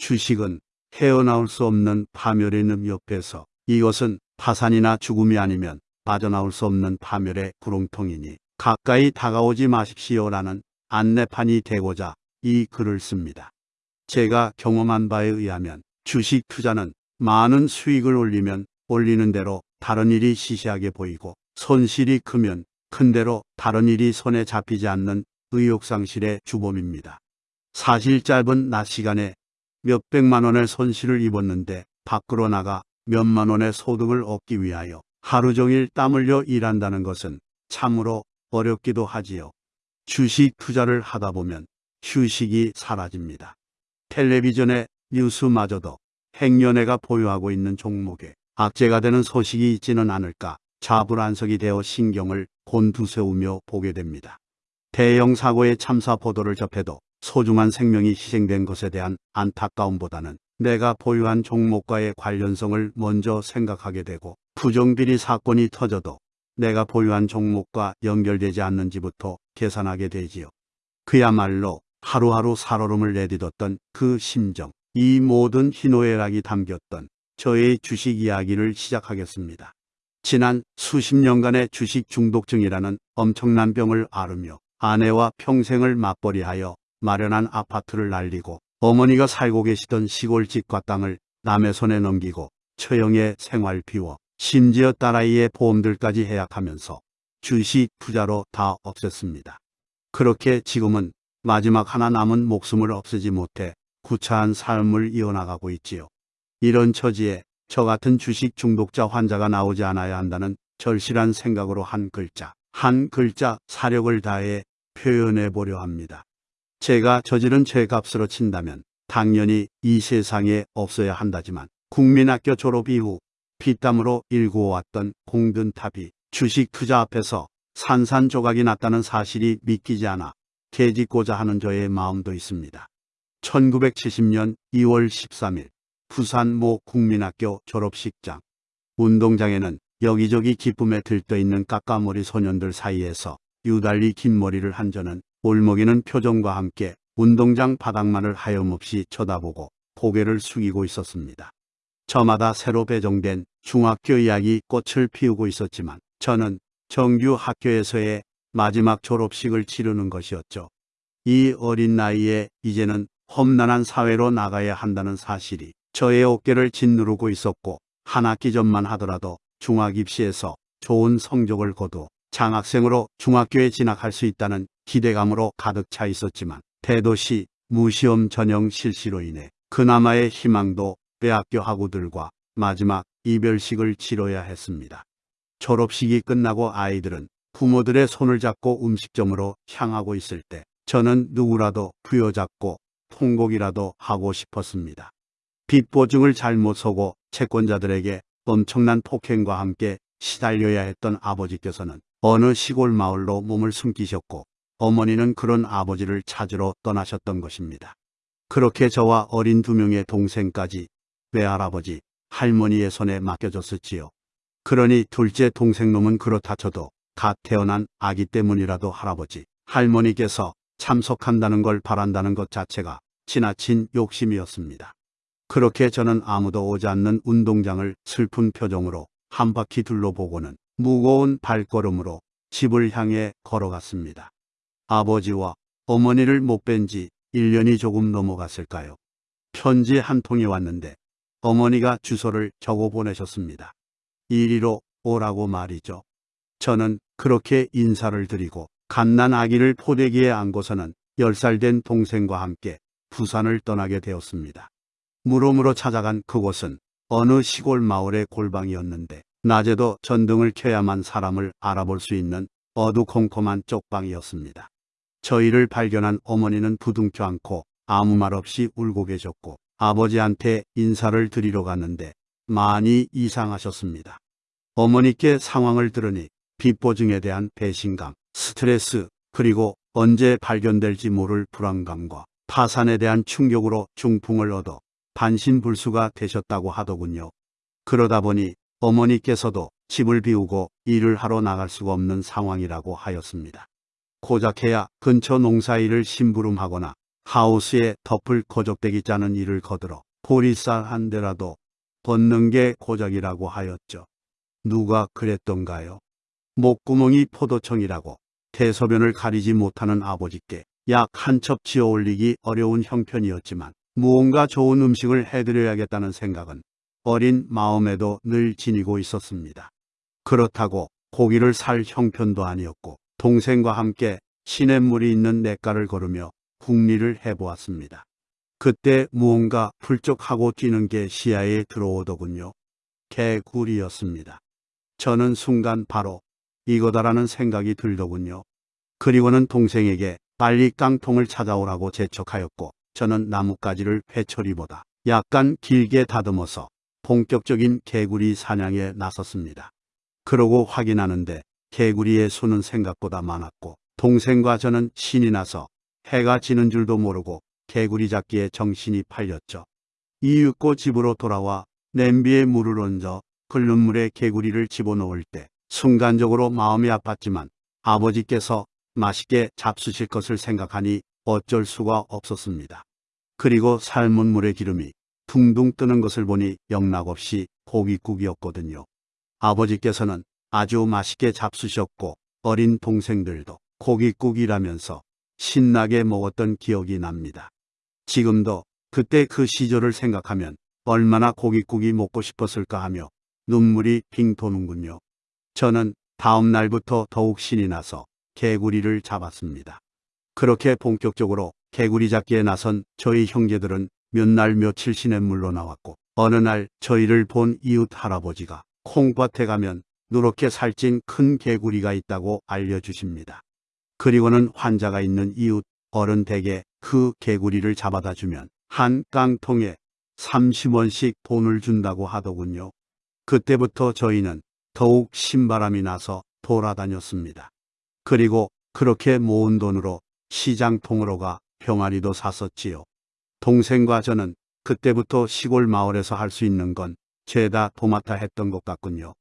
주식은 헤어나올 수 없는 파멸의 늪 옆에서 이것은 파산이나 죽음이 아니면 빠져나올 수 없는 파멸의 구렁텅이니 가까이 다가오지 마십시오라는 안내판이 되고자 이 글을 씁니다. 제가 경험한 바에 의하면 주식 투자는 많은 수익을 올리면 올리는 대로 다른 일이 시시하게 보이고 손실이 크면 큰 대로 다른 일이 손에 잡히지 않는 의욕상실의 주범입니다. 사실 짧은 낮 시간에 몇백만 원의 손실을 입었는데 밖으로 나가 몇만 원의 소득을 얻기 위하여 하루 종일 땀 흘려 일한다는 것은 참으로 어렵기도 하지요. 주식 투자를 하다 보면 휴식이 사라집니다. 텔레비전의 뉴스마저도 행여네가 보유하고 있는 종목에 악재가 되는 소식이 있지는 않을까 자불안석이 되어 신경을 곤두세우며 보게 됩니다. 대형 사고의 참사 보도를 접해도 소중한 생명이 희생된 것에 대한 안타까움보다는 내가 보유한 종목과의 관련성을 먼저 생각하게 되고 부정비리 사건이 터져도 내가 보유한 종목과 연결되지 않는지부터 계산하게 되지요. 그야말로 하루하루 살얼음을 내딛었던 그 심정, 이 모든 희노애락이 담겼던 저의 주식 이야기를 시작하겠습니다. 지난 수십 년간의 주식 중독증이라는 엄청난 병을 앓으며 아내와 평생을 맞벌이하여 마련한 아파트를 날리고 어머니가 살고 계시던 시골집과 땅을 남의 손에 넘기고 처형의 생활 비워 심지어 딸아이의 보험들까지 해약하면서 주식 투자로 다 없앴습니다. 그렇게 지금은 마지막 하나 남은 목숨을 없애지 못해 구차한 삶을 이어나가고 있지요. 이런 처지에 저 같은 주식 중독자 환자가 나오지 않아야 한다는 절실한 생각으로 한 글자, 한 글자 사력을 다해 표현해 보려 합니다. 제가 저지른 죄값으로 친다면 당연히 이 세상에 없어야 한다지만 국민학교 졸업 이후 피땀으로 일구어왔던 공든탑이 주식 투자 앞에서 산산조각이 났다는 사실이 믿기지 않아 개짓고자 하는 저의 마음도 있습니다. 1970년 2월 13일 부산 모 국민학교 졸업식장 운동장에는 여기저기 기쁨에 들떠있는 까까머리 소년들 사이에서 유달리 긴 머리를 한 저는 울먹이는 표정과 함께 운동장 바닥만을 하염없이 쳐다보고 고개를 숙이고 있었습니다. 저마다 새로 배정된 중학교 이야기 꽃을 피우고 있었지만 저는 정규 학교에서의 마지막 졸업식을 치르는 것이었죠. 이 어린 나이에 이제는 험난한 사회로 나가야 한다는 사실이 저의 어깨를 짓누르고 있었고 한 학기 전만 하더라도 중학 입시에서 좋은 성적을 거두 장학생으로 중학교에 진학할 수 있다는 기대감으로 가득 차 있었지만 대도시 무시험 전형 실시로 인해 그나마의 희망도 빼앗겨 학우들과 마지막 이별식을 치러야 했습니다. 졸업식이 끝나고 아이들은 부모들의 손을 잡고 음식점으로 향하고 있을 때 저는 누구라도 부여잡고 통곡이라도 하고 싶었습니다. 빚 보증을 잘못 서고 채권자들에게 엄청난 폭행과 함께 시달려야 했던 아버지께서는 어느 시골 마을로 몸을 숨기셨고 어머니는 그런 아버지를 찾으러 떠나셨던 것입니다. 그렇게 저와 어린 두 명의 동생까지 외할아버지, 할머니의 손에 맡겨졌었지요. 그러니 둘째 동생놈은 그렇다 쳐도 갓 태어난 아기 때문이라도 할아버지, 할머니께서 참석한다는 걸 바란다는 것 자체가 지나친 욕심이었습니다. 그렇게 저는 아무도 오지 않는 운동장을 슬픈 표정으로 한 바퀴 둘러보고는 무거운 발걸음으로 집을 향해 걸어갔습니다. 아버지와 어머니를 못 뵌 지 1년이 조금 넘어갔을까요? 편지 한 통이 왔는데 어머니가 주소를 적어 보내셨습니다. 이리로 오라고 말이죠. 저는 그렇게 인사를 드리고 갓난 아기를 포대기에 안고서는 10살 된 동생과 함께 부산을 떠나게 되었습니다. 무덤으로 찾아간 그곳은 어느 시골 마을의 골방이었는데 낮에도 전등을 켜야만 사람을 알아볼 수 있는 어두컴컴한 쪽방이었습니다. 저희를 발견한 어머니는 부둥켜 안고 아무 말 없이 울고 계셨고 아버지한테 인사를 드리러 갔는데 많이 이상하셨습니다. 어머니께 상황을 들으니 빚보증에 대한 배신감, 스트레스, 그리고 언제 발견될지 모를 불안감과 파산에 대한 충격으로 중풍을 얻어 반신불수가 되셨다고 하더군요. 그러다 보니 어머니께서도 집을 비우고 일을 하러 나갈 수가 없는 상황이라고 하였습니다. 고작해야 근처 농사일을 심부름하거나 하우스에 덮을 거적대기 짜는 일을 거들어 보리쌀 한 대라도 벗는 게 고작이라고 하였죠. 누가 그랬던가요? 목구멍이 포도청이라고 대소변을 가리지 못하는 아버지께 약 한 첩 지어 올리기 어려운 형편이었지만 무언가 좋은 음식을 해드려야겠다는 생각은 어린 마음에도 늘 지니고 있었습니다. 그렇다고 고기를 살 형편도 아니었고 동생과 함께 시냇물이 있는 냇가를 걸으며 국리를 해보았습니다. 그때 무언가 훌쩍하고 뛰는 게 시야에 들어오더군요. 개구리였습니다. 저는 순간 바로 이거다라는 생각이 들더군요. 그리고는 동생에게 빨리 깡통을 찾아오라고 재촉하였고 저는 나뭇가지를 회초리보다 약간 길게 다듬어서 본격적인 개구리 사냥에 나섰습니다. 그러고 확인하는데 개구리의 수는 생각보다 많았고 동생과 저는 신이 나서 해가 지는 줄도 모르고 개구리 잡기에 정신이 팔렸죠. 이윽고 집으로 돌아와 냄비에 물을 얹어 끓는 물에 개구리를 집어넣을 때 순간적으로 마음이 아팠지만 아버지께서 맛있게 잡수실 것을 생각하니 어쩔 수가 없었습니다. 그리고 삶은 물의 기름이 둥둥 뜨는 것을 보니 영락없이 고깃국이었거든요. 아버지께서는 아주 맛있게 잡수셨고 어린 동생들도 고깃국이라면서 신나게 먹었던 기억이 납니다. 지금도 그때 그 시절을 생각하면 얼마나 고깃국이 먹고 싶었을까 하며 눈물이 핑 도는군요. 저는 다음 날부터 더욱 신이 나서 개구리를 잡았습니다. 그렇게 본격적으로 개구리 잡기에 나선 저희 형제들은 몇 날 며칠 시냇물로 나왔고 어느 날 저희를 본 이웃 할아버지가 콩밭에 가면 누렇게 살찐 큰 개구리가 있다고 알려주십니다. 그리고는 환자가 있는 이웃 어른 댁에 그 개구리를 잡아다 주면 한 깡통에 30원씩 돈을 준다고 하더군요. 그때부터 저희는 더욱 신바람이 나서 돌아다녔습니다. 그리고 그렇게 모은 돈으로 시장통으로 가 병아리도 샀었지요. 동생과 저는 그때부터 시골 마을에서 할 수 있는 건 죄다 도맡아 했던 것 같군요.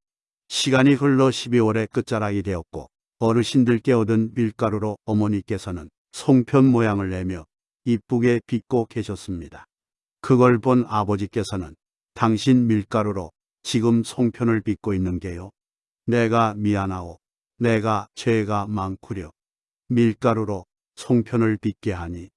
시간이 흘러 12월의 끝자락이 되었고 어르신들께 얻은 밀가루로 어머니께서는 송편 모양을 내며 이쁘게 빚고 계셨습니다. 그걸 본 아버지께서는 당신 밀가루로 지금 송편을 빚고 있는 게요. 내가 미안하오. 내가 죄가 많구려. 밀가루로 송편을 빚게 하니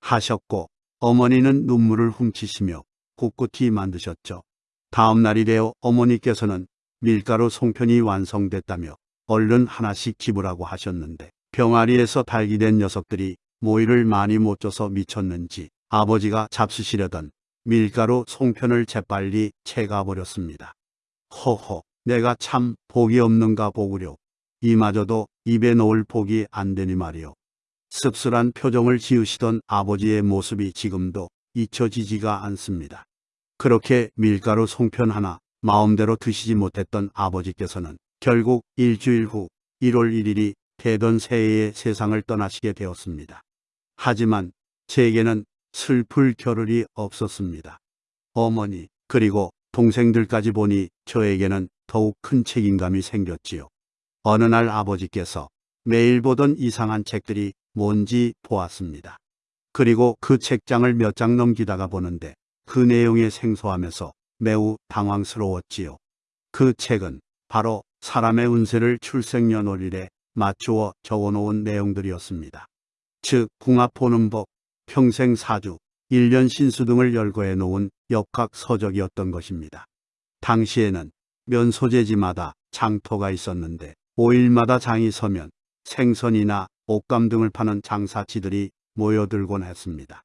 하셨고 어머니는 눈물을 훔치시며 꿋꿋이 만드셨죠. 다음 날이 되어 어머니께서는 밀가루 송편이 완성됐다며 얼른 하나씩 집으라고 하셨는데 병아리에서 달기된 녀석들이 모이를 많이 못 줘서 미쳤는지 아버지가 잡수시려던 밀가루 송편을 재빨리 채가버렸습니다. 허허 내가 참 복이 없는가 보구려. 이마저도 입에 넣을 복이 안 되니 말이오. 씁쓸한 표정을 지으시던 아버지의 모습이 지금도 잊혀지지가 않습니다. 그렇게 밀가루 송편 하나 마음대로 드시지 못했던 아버지께서는 결국 일주일 후 1월 1일이 되던 새해에 세상을 떠나시게 되었습니다. 하지만 제게는 슬플 겨를이 없었습니다. 어머니 그리고 동생들까지 보니 저에게는 더욱 큰 책임감이 생겼지요. 어느 날 아버지께서 매일 보던 이상한 책들이 뭔지 보았습니다. 그리고 그 책장을 몇 장 넘기다가 보는데 그 내용에 생소하면서 매우 당황스러웠지요. 그 책은 바로 사람의 운세를 출생년월일에 맞추어 적어놓은 내용들이었습니다. 즉 궁합 보는 법, 평생 사주, 일년 신수 등을 열거해 놓은 역학 서적이었던 것입니다. 당시에는 면 소재지마다 장터가 있었는데 5일마다 장이 서면 생선이나 옷감 등을 파는 장사치들이 모여들곤 했습니다.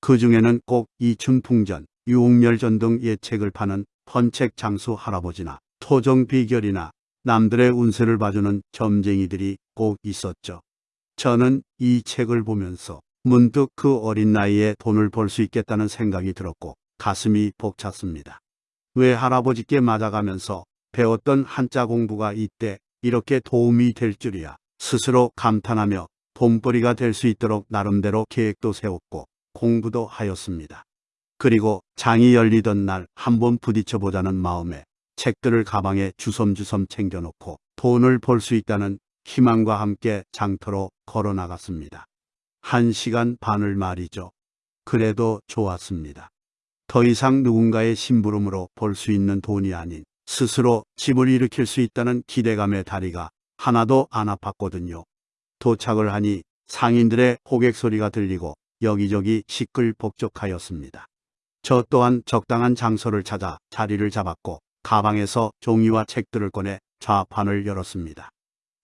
그 중에는 꼭 이춘풍전, 유옥멸전 등 예책을 파는 헌책 장수 할아버지나 토정 비결이나 남들의 운세를 봐주는 점쟁이들이 꼭 있었죠. 저는 이 책을 보면서 문득 그 어린 나이에 돈을 벌 수 있겠다는 생각이 들었고 가슴이 벅찼습니다. 왜 할아버지께 맞아가면서 배웠던 한자 공부가 이때 이렇게 도움이 될 줄이야 스스로 감탄하며 돈벌이가 될 수 있도록 나름대로 계획도 세웠고 공부도 하였습니다. 그리고 장이 열리던 날 한번 부딪혀 보자는 마음에 책들을 가방에 주섬주섬 챙겨놓고 돈을 벌 수 있다는 희망과 함께 장터로 걸어 나갔습니다. 한 시간 반을 말이죠. 그래도 좋았습니다. 더 이상 누군가의 심부름으로 벌 수 있는 돈이 아닌 스스로 집을 일으킬 수 있다는 기대감의 다리가 하나도 안 아팠거든요. 도착을 하니 상인들의 호객 소리가 들리고 여기저기 시끌벅적하였습니다. 저 또한 적당한 장소를 찾아 자리를 잡았고 가방에서 종이와 책들을 꺼내 좌판을 열었습니다.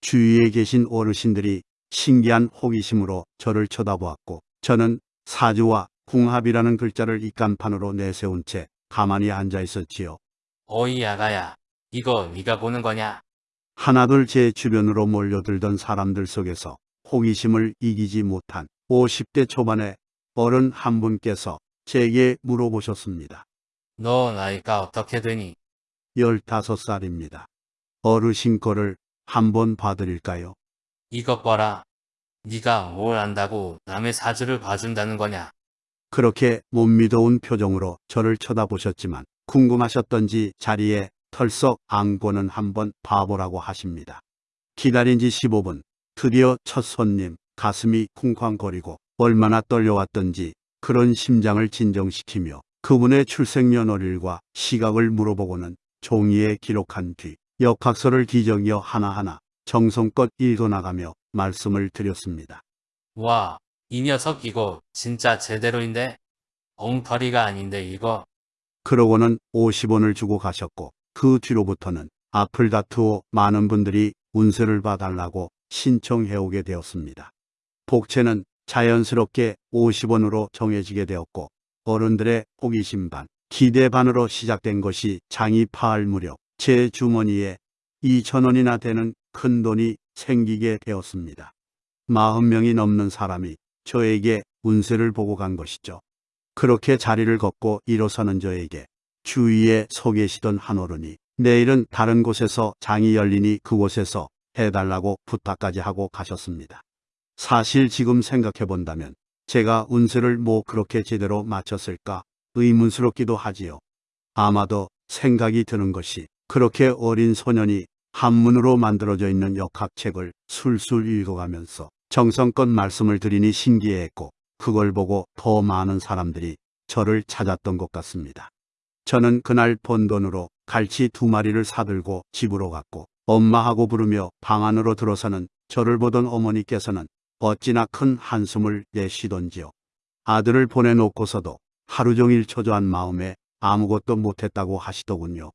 주위에 계신 어르신들이 신기한 호기심으로 저를 쳐다보았고 저는 사주와 궁합이라는 글자를 입간판으로 내세운 채 가만히 앉아 있었지요. 어이 아가야, 이거 네가 보는 거냐? 하나둘 제 주변으로 몰려들던 사람들 속에서 호기심을 이기지 못한 50대 초반의 어른 한 분께서 제게 물어보셨습니다. 너 나이가 어떻게 되니? 15살입니다. 어르신 거를 한번 봐드릴까요? 이것 봐라. 네가 뭘 안다고 남의 사주를 봐준다는 거냐? 그렇게 못 믿어온 표정으로 저를 쳐다보셨지만 궁금하셨던지 자리에 털썩 안고는 한번 봐보라고 하십니다. 기다린 지 15분, 드디어 첫 손님, 가슴이 쿵쾅거리고 얼마나 떨려왔던지 그런 심장을 진정시키며 그분의 출생년월일과 시각을 물어보고는 종이에 기록한 뒤 역학서를 기정이어 하나하나 정성껏 읽어나가며 말씀을 드렸습니다. 와, 이 녀석 이거 진짜 제대로인데? 엉터리가 아닌데 이거? 그러고는 50원을 주고 가셨고 그 뒤로부터는 앞을 다투어 많은 분들이 운세를 봐달라고 신청해오게 되었습니다. 복채는 자연스럽게 50원으로 정해지게 되었고 어른들의 호기심 반, 기대 반으로 시작된 것이 장이 파할 무렵 제 주머니에 2천원이나 되는 큰 돈이 생기게 되었습니다. 40명이 넘는 사람이 저에게 운세를 보고 간 것이죠. 그렇게 자리를 걷고 일어서는 저에게 주위에 서 계시던 한 어른이 내일은 다른 곳에서 장이 열리니 그곳에서 해달라고 부탁까지 하고 가셨습니다. 사실 지금 생각해 본다면 제가 운세를 뭐 그렇게 제대로 맞췄을까 의문스럽기도 하지요. 아마도 생각이 드는 것이 그렇게 어린 소년이 한문으로 만들어져 있는 역학책을 술술 읽어가면서 정성껏 말씀을 드리니 신기해했고 그걸 보고 더 많은 사람들이 저를 찾았던 것 같습니다. 저는 그날 번 돈으로 갈치 두 마리를 사들고 집으로 갔고 엄마하고 부르며 방 안으로 들어서는 저를 보던 어머니께서는 어찌나 큰 한숨을 내쉬던지요. 아들을 보내놓고서도 하루 종일 초조한 마음에 아무것도 못했다고 하시더군요.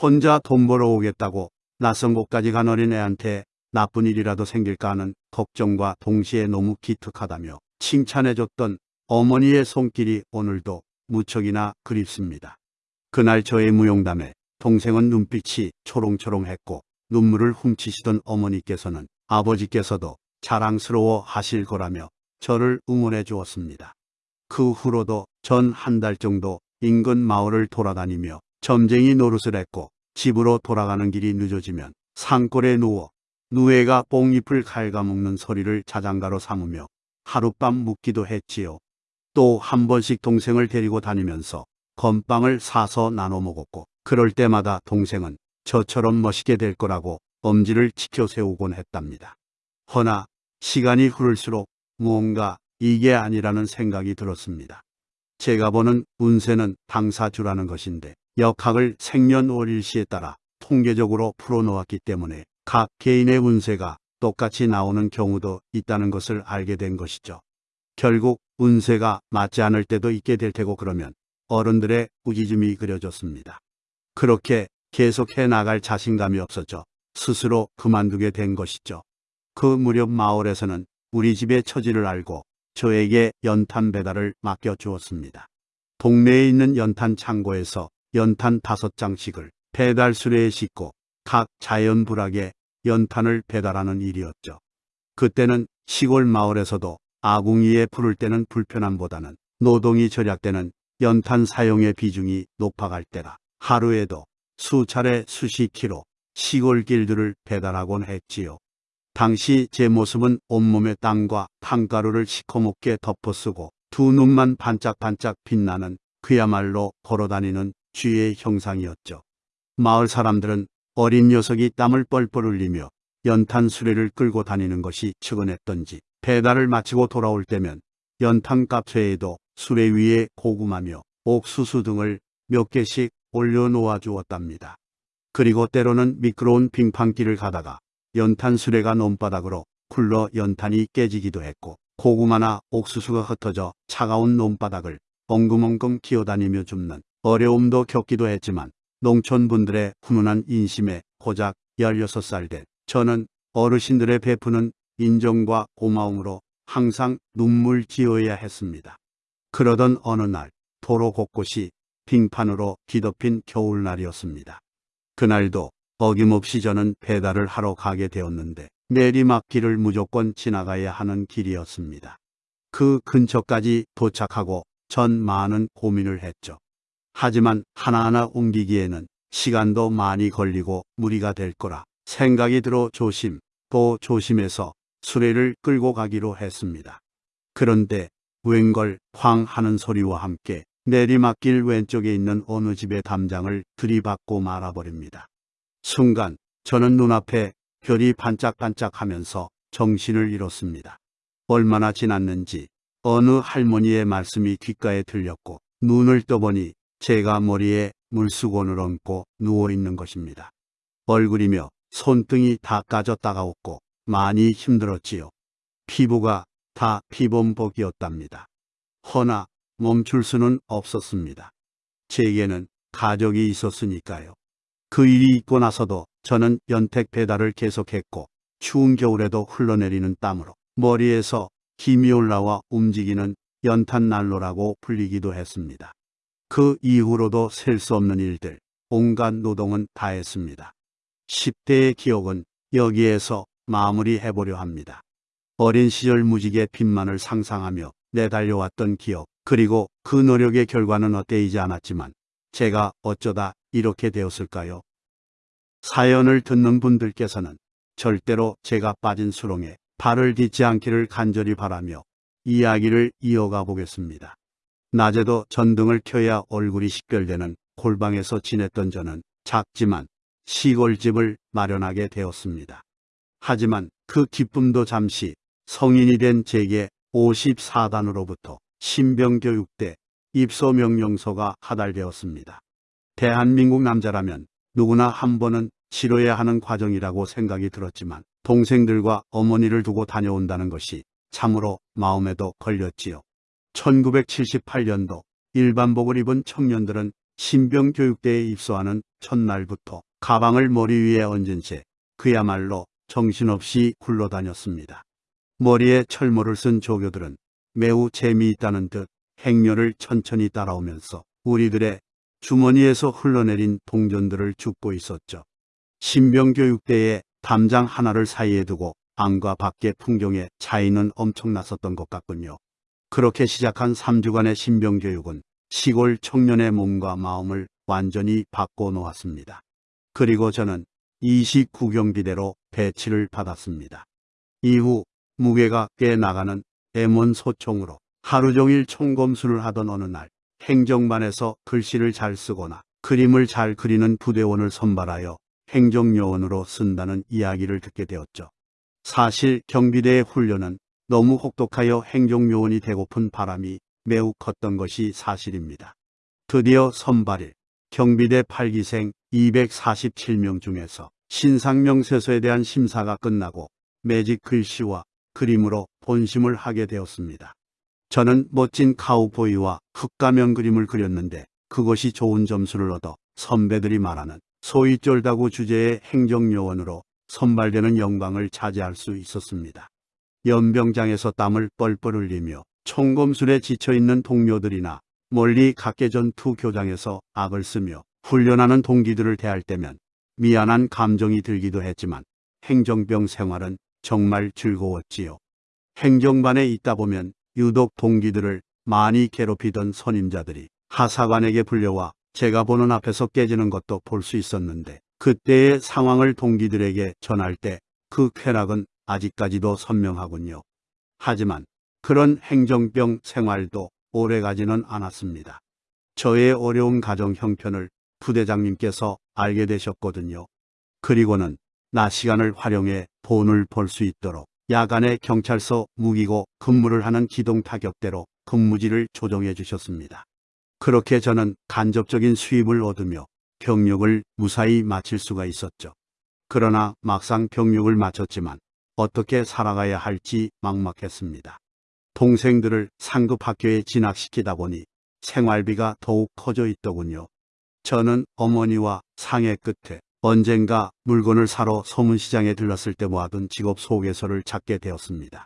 혼자 돈 벌어 오겠다고 낯선 곳까지 간 어린애한테 나쁜 일이라도 생길까 하는 걱정과 동시에 너무 기특하다며 칭찬해줬던 어머니의 손길이 오늘도 무척이나 그립습니다. 그날 저의 무용담에 동생은 눈빛이 초롱초롱했고 눈물을 훔치시던 어머니께서는 아버지께서도 자랑스러워 하실 거라며 저를 응원해 주었습니다. 그 후로도 전 한 달 정도 인근 마을을 돌아다니며 점쟁이 노릇을 했고 집으로 돌아가는 길이 늦어지면 산골에 누워 누에가 뽕잎을 갉아먹는 소리를 자장가로 삼으며 하룻밤 묵기도 했지요. 또 한 번씩 동생을 데리고 다니면서 건빵을 사서 나눠 먹었고 그럴 때마다 동생은 저처럼 멋있게 될 거라고 엄지를 지켜 세우곤 했답니다. 허나 시간이 흐를수록 무언가 이게 아니라는 생각이 들었습니다. 제가 보는 운세는 당사주라는 것인데 역학을 생년월일시에 따라 통계적으로 풀어놓았기 때문에 각 개인의 운세가 똑같이 나오는 경우도 있다는 것을 알게 된 것이죠. 결국 운세가 맞지 않을 때도 있게 될 테고 그러면 어른들의 우기즘이 그려졌습니다. 그렇게 계속해 나갈 자신감이 없어져 스스로 그만두게 된 것이죠. 그 무렵 마을에서는 우리 집의 처지를 알고 저에게 연탄 배달을 맡겨 주었습니다. 동네에 있는 연탄 창고에서 연탄 다섯 장씩을 배달 수레에 싣고 각 자연불악에 연탄을 배달하는 일이었죠. 그때는 시골 마을에서도 아궁이에 불을 때는 불편함보다는 노동이 절약되는 연탄 사용의 비중이 높아갈 때라 하루에도 수차례 수십 킬로 시골 길들을 배달하곤 했지요. 당시 제 모습은 온몸에 땀과 탕가루를 시커멓게 덮어쓰고 두 눈만 반짝반짝 빛나는 그야말로 걸어다니는 쥐의 형상이었죠. 마을 사람들은 어린 녀석이 땀을 뻘뻘 흘리며 연탄 수레를 끌고 다니는 것이 측은했던지 배달을 마치고 돌아올 때면 연탄 값 외에도 수레 위에 고구마며 옥수수 등을 몇 개씩 올려놓아 주었답니다. 그리고 때로는 미끄러운 빙판길을 가다가 연탄 수레가 논바닥으로 굴러 연탄이 깨지기도 했고 고구마나 옥수수가 흩어져 차가운 논바닥을 엉금엉금 기어다니며 줍는 어려움도 겪기도 했지만 농촌분들의 훈훈한 인심에 고작 16살 된 저는 어르신들의 베푸는 인정과 고마움으로 항상 눈물 지어야 했습니다. 그러던 어느 날 도로 곳곳이 빙판으로 뒤덮인 겨울날이었습니다. 그날도 어김없이 저는 배달을 하러 가게 되었는데 내리막길을 무조건 지나가야 하는 길이었습니다. 그 근처까지 도착하고 전 많은 고민을 했죠. 하지만 하나하나 옮기기에는 시간도 많이 걸리고 무리가 될 거라 생각이 들어 조심 또 조심해서 수레를 끌고 가기로 했습니다. 그런데 웬걸 쾅 하는 소리와 함께 내리막길 왼쪽에 있는 어느 집의 담장을 들이받고 말아버립니다. 순간 저는 눈앞에 별이 반짝반짝하면서 정신을 잃었습니다. 얼마나 지났는지 어느 할머니의 말씀이 귓가에 들렸고 눈을 떠보니 제가 머리에 물수건을 얹고 누워 있는 것입니다. 얼굴이며 손등이 다 까져 따가웠고 많이 힘들었지요. 피부가 다 피범벅이었답니다. 허나 멈출 수는 없었습니다. 제게는 가족이 있었으니까요. 그 일이 있고 나서도 저는 연택 배달을 계속했고 추운 겨울에도 흘러내리는 땀으로 머리에서 힘이 올라와 움직이는 연탄 난로라고 불리기도 했습니다. 그 이후로도 셀 수 없는 일들, 온갖 노동은 다 했습니다. 10대의 기억은 여기에서 마무리해보려 합니다. 어린 시절 무지개 빈만을 상상하며 내달려왔던 기억, 그리고 그 노력의 결과는 헛되이지 않았지만 제가 어쩌다 이렇게 되었을까요? 사연을 듣는 분들께서는 절대로 제가 빠진 수렁에 발을 딛지 않기를 간절히 바라며 이야기를 이어가 보겠습니다. 낮에도 전등을 켜야 얼굴이 식별되는 골방에서 지냈던 저는 작지만 시골집을 마련하게 되었습니다. 하지만 그 기쁨도 잠시 성인이 된 제게 54단으로부터 신병교육대 입소명령서가 하달되었습니다. 대한민국 남자라면 누구나 한 번은 치러야 하는 과정이라고 생각이 들었지만 동생들과 어머니를 두고 다녀온다는 것이 참으로 마음에도 걸렸지요. 1978년도 일반복을 입은 청년들은 신병교육대에 입소하는 첫날부터 가방을 머리 위에 얹은 채 그야말로 정신없이 굴러다녔습니다. 머리에 철모를 쓴 조교들은 매우 재미있다는 듯 행렬을 천천히 따라오면서 우리들의 주머니에서 흘러내린 동전들을 줍고 있었죠. 신병교육대에 담장 하나를 사이에 두고 안과 밖의 풍경의 차이는 엄청났었던 것 같군요. 그렇게 시작한 3주간의 신병교육은 시골 청년의 몸과 마음을 완전히 바꿔놓았습니다. 그리고 저는 29경비대로 배치를 받았습니다. 이후 무게가 꽤 나가는 M1 소총으로 하루 종일 총검수를 하던 어느 날 행정반에서 글씨를 잘 쓰거나 그림을 잘 그리는 부대원을 선발하여 행정요원으로 쓴다는 이야기를 듣게 되었죠. 사실 경비대의 훈련은 너무 혹독하여 행정요원이 되고픈 바람이 매우 컸던 것이 사실입니다. 드디어 선발일 경비대 8기생 247명 중에서 신상명세서에 대한 심사가 끝나고 매직 글씨와 그림으로 본심을 하게 되었습니다. 저는 멋진 카우보이와 흙가면 그림을 그렸는데 그것이 좋은 점수를 얻어 선배들이 말하는 소위 쫄다구 주제의 행정요원으로 선발되는 영광을 차지할 수 있었습니다. 연병장에서 땀을 뻘뻘 흘리며 총검술에 지쳐있는 동료들이나 멀리 각계전투 교장에서 악을 쓰며 훈련하는 동기들을 대할 때면 미안한 감정이 들기도 했지만 행정병 생활은 정말 즐거웠지요. 행정반에 있다 보면 유독 동기들을 많이 괴롭히던 선임자들이 하사관에게 불려와 제가 보는 앞에서 깨지는 것도 볼 수 있었는데 그때의 상황을 동기들에게 전할 때 그 쾌락은 아직까지도 선명하군요. 하지만 그런 행정병 생활도 오래가지는 않았습니다. 저의 어려운 가정 형편을 부대장님께서 알게 되셨거든요. 그리고는 낮 시간을 활용해 돈을 벌 수 있도록 야간에 경찰서 무기고 근무를 하는 기동타격대로 근무지를 조정해 주셨습니다. 그렇게 저는 간접적인 수입을 얻으며 병력을 무사히 마칠 수가 있었죠. 그러나 막상 병력을 마쳤지만 어떻게 살아가야 할지 막막했습니다. 동생들을 상급 학교에 진학시키다 보니 생활비가 더욱 커져 있더군요. 저는 어머니와 상해 끝에 언젠가 물건을 사러 서문시장에 들렀을 때 모아둔 직업 소개서를 찾게 되었습니다.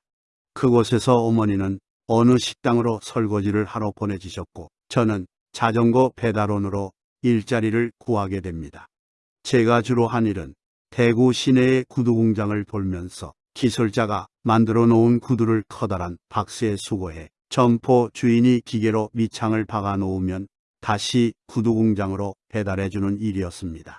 그곳에서 어머니는 어느 식당으로 설거지를 하러 보내주셨고 저는 자전거 배달원으로 일자리를 구하게 됩니다. 제가 주로 한 일은 대구 시내의 구두 공장을 돌면서 기술자가 만들어 놓은 구두를 커다란 박스에 수거해 점포 주인이 기계로 밑창을 박아 놓으면 다시 구두 공장으로 배달해 주는 일이었습니다.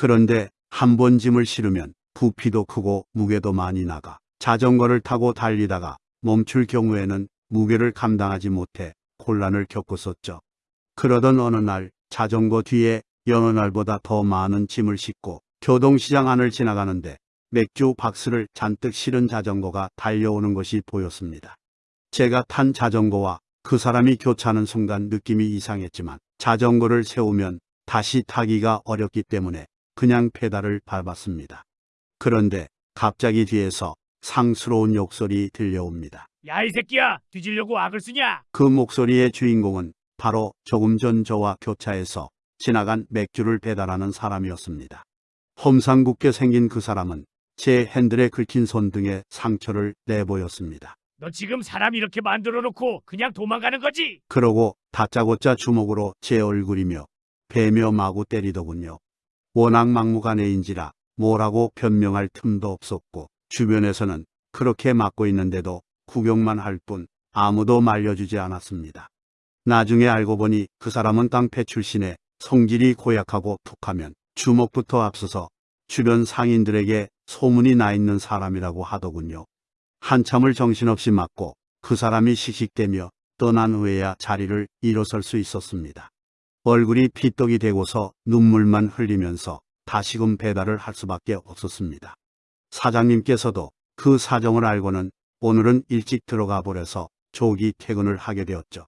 그런데 한 번 짐을 실으면 부피도 크고 무게도 많이 나가 자전거를 타고 달리다가 멈출 경우에는 무게를 감당하지 못해 곤란을 겪었었죠. 그러던 어느 날 자전거 뒤에 여느 날보다 더 많은 짐을 싣고 교동시장 안을 지나가는데 맥주 박스를 잔뜩 실은 자전거가 달려오는 것이 보였습니다. 제가 탄 자전거와 그 사람이 교차하는 순간 느낌이 이상했지만 자전거를 세우면 다시 타기가 어렵기 때문에 그냥 페달을 밟았습니다. 그런데 갑자기 뒤에서 상스러운 욕설이 들려옵니다. 야 이 새끼야 뒤지려고 악을 쓰냐? 그 목소리의 주인공은 바로 조금 전 저와 교차해서 지나간 맥주를 배달하는 사람이었습니다. 험상궂게 생긴 그 사람은 제 핸들에 긁힌 손 등에 상처를 내보였습니다. 너 지금 사람 이렇게 만들어 놓고 그냥 도망가는 거지? 그러고 다짜고짜 주먹으로 제 얼굴이며 배며 마구 때리더군요. 워낙 막무가내인지라 뭐라고 변명할 틈도 없었고 주변에서는 그렇게 맞고 있는데도 구경만 할 뿐 아무도 말려주지 않았습니다. 나중에 알고 보니 그 사람은 깡패 출신에 성질이 고약하고 툭하면 주먹부터 앞서서 주변 상인들에게 소문이 나 있는 사람이라고 하더군요. 한참을 정신없이 맞고 그 사람이 씩씩대며 떠난 후에야 자리를 일어설 수 있었습니다. 얼굴이 피떡이 되고서 눈물만 흘리면서 다시금 배달을 할 수밖에 없었습니다. 사장님께서도 그 사정을 알고는 오늘은 일찍 들어가 버려서 조기 퇴근을 하게 되었죠.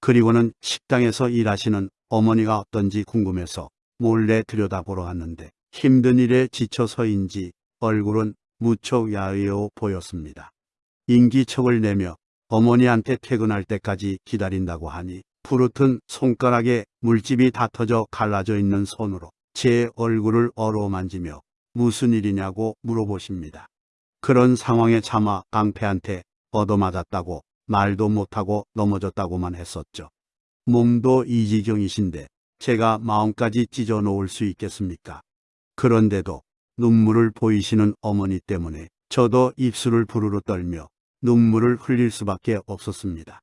그리고는 식당에서 일하시는 어머니가 어떤지 궁금해서 몰래 들여다보러 갔는데 힘든 일에 지쳐서인지 얼굴은 무척 야위어 보였습니다. 인기척을 내며 어머니한테 퇴근할 때까지 기다린다고 하니 푸릇한 손가락에 물집이 다 터져 갈라져 있는 손으로 제 얼굴을 어루만지며 무슨 일이냐고 물어보십니다. 그런 상황에 차마 깡패한테 얻어맞았다고 말도 못하고 넘어졌다고만 했었죠. 몸도 이 지경이신데 제가 마음까지 찢어 놓을 수 있겠습니까? 그런데도 눈물을 보이시는 어머니 때문에 저도 입술을 부르르 떨며 눈물을 흘릴 수밖에 없었습니다.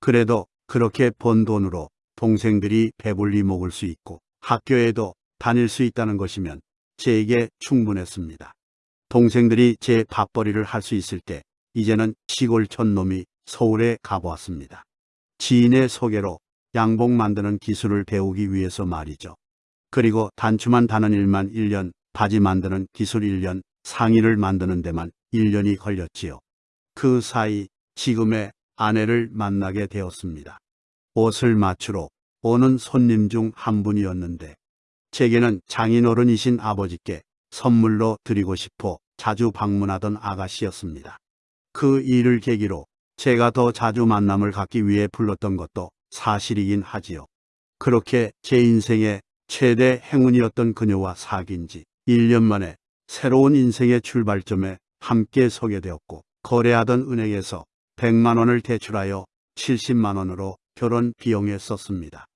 그래도 그렇게 번 돈으로 동생들이 배불리 먹을 수 있고 학교에도 다닐 수 있다는 것이면 제게 충분했습니다. 동생들이 제 밥벌이를 할 수 있을 때 이제는 시골 촌놈이 서울에 가보았습니다. 지인의 소개로 양복 만드는 기술을 배우기 위해서 말이죠. 그리고 단추만 다는 일만 1년, 바지 만드는 기술 1년, 상의를 만드는 데만 1년이 걸렸지요. 그 사이 지금의 아내를 만나게 되었습니다. 옷을 맞추러 오는 손님 중 한 분이었는데 제게는 장인어른이신 아버지께 선물로 드리고 싶어 자주 방문하던 아가씨였습니다. 그 일을 계기로 제가 더 자주 만남을 갖기 위해 불렀던 것도 사실이긴 하지요. 그렇게 제 인생의 최대 행운이었던 그녀와 사귄 지 1년 만에 새로운 인생의 출발점에 함께 서게 되었고 거래하던 은행에서 100만 원을 대출하여 70만 원으로 결혼 비용에 썼습니다.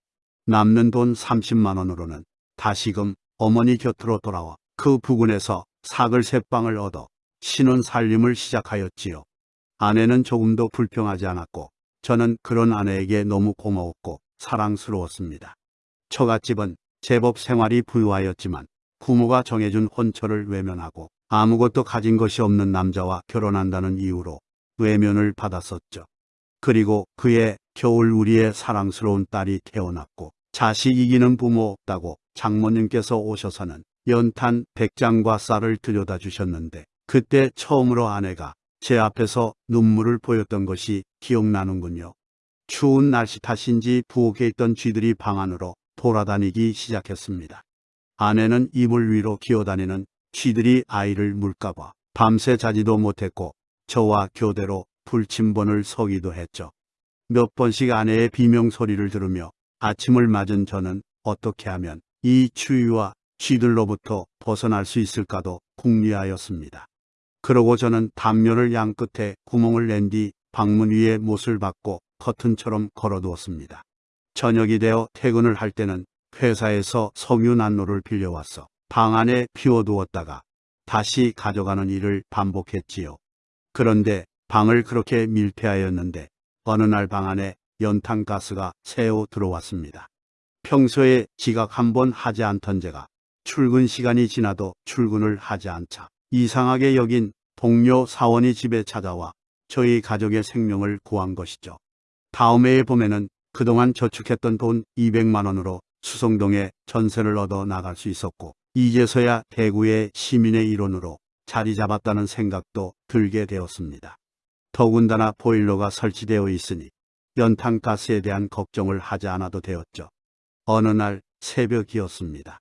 남는 돈 30만 원으로는 다시금 어머니 곁으로 돌아와 그 부근에서 사글 새빵을 얻어 신혼 살림을 시작하였지요. 아내는 조금도 불평하지 않았고 저는 그런 아내에게 너무 고마웠고 사랑스러웠습니다. 처갓집은 제법 생활이 부유하였지만 부모가 정해준 혼처를 외면하고 아무것도 가진 것이 없는 남자와 결혼한다는 이유로 외면을 받았었죠. 그리고 그의 겨울 우리의 사랑스러운 딸이 태어났고 자식 이기는 부모 없다고 장모님께서 오셔서는 연탄 백장과 쌀을 들여다 주셨는데 그때 처음으로 아내가 제 앞에서 눈물을 보였던 것이 기억나는군요. 추운 날씨 탓인지 부엌에 있던 쥐들이 방 안으로 돌아다니기 시작했습니다. 아내는 이불 위로 기어다니는 쥐들이 아이를 물까봐 밤새 자지도 못했고 저와 교대로 불침번을 서기도 했죠. 몇 번씩 아내의 비명 소리를 들으며 아침을 맞은 저는 어떻게 하면 이 추위와 쥐들로부터 벗어날 수 있을까도 궁리하였습니다. 그러고 저는 담요를 양 끝에 구멍을 낸 뒤 방문 위에 못을 박고 커튼처럼 걸어두었습니다. 저녁이 되어 퇴근을 할 때는 회사에서 석유 난로를 빌려와서 방 안에 피워두었다가 다시 가져가는 일을 반복했지요. 그런데 방을 그렇게 밀폐하였는데 어느 날 방 안에 연탄가스가 새어 들어왔습니다. 평소에 지각 한 번 하지 않던 제가 출근 시간이 지나도 출근을 하지 않자 이상하게 여긴 동료 사원이 집에 찾아와 저희 가족의 생명을 구한 것이죠. 다음 해에 봄에는 그동안 저축했던 돈 200만 원으로 수성동에 전세를 얻어 나갈 수 있었고 이제서야 대구의 시민의 일원으로 자리 잡았다는 생각도 들게 되었습니다. 더군다나 보일러가 설치되어 있으니 연탄가스에 대한 걱정을 하지 않아도 되었죠. 어느 날 새벽이었습니다.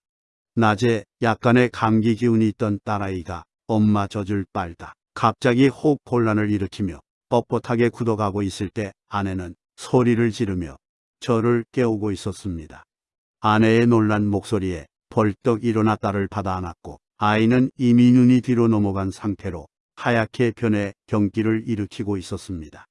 낮에 약간의 감기 기운이 있던 딸아이가 엄마 젖을 빨다 갑자기 호흡 곤란을 일으키며 뻣뻣하게 굳어가고 있을 때 아내는 소리를 지르며 저를 깨우고 있었습니다. 아내의 놀란 목소리에 벌떡 일어나 딸을 받아 안았고 아이는 이미 눈이 뒤로 넘어간 상태로 하얗게 변해 경기를 일으키고 있었습니다.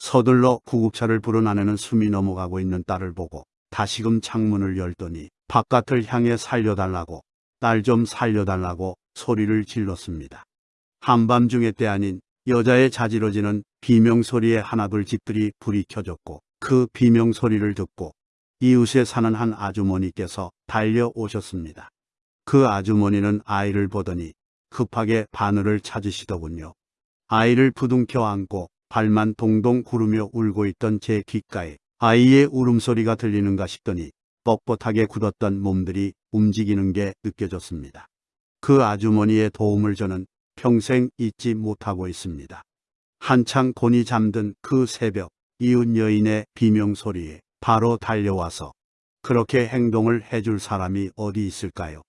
서둘러 구급차를 부른 아내는 숨이 넘어가고 있는 딸을 보고 다시금 창문을 열더니 바깥을 향해 살려달라고 딸 좀 살려달라고 소리를 질렀습니다. 한밤중에 때 아닌 여자의 자지러지는 비명소리에 하나둘 집들이 불이 켜졌고 그 비명소리를 듣고 이웃에 사는 한 아주머니께서 달려오셨습니다. 그 아주머니는 아이를 보더니 급하게 바늘을 찾으시더군요. 아이를 부둥켜 안고 발만 동동 구르며 울고 있던 제 귓가에 아이의 울음소리가 들리는가 싶더니 뻣뻣하게 굳었던 몸들이 움직이는 게 느껴졌습니다. 그 아주머니의 도움을 저는 평생 잊지 못하고 있습니다. 한창 곤이 잠든 그 새벽 이웃 여인의 비명소리에 바로 달려와서 그렇게 행동을 해줄 사람이 어디 있을까요?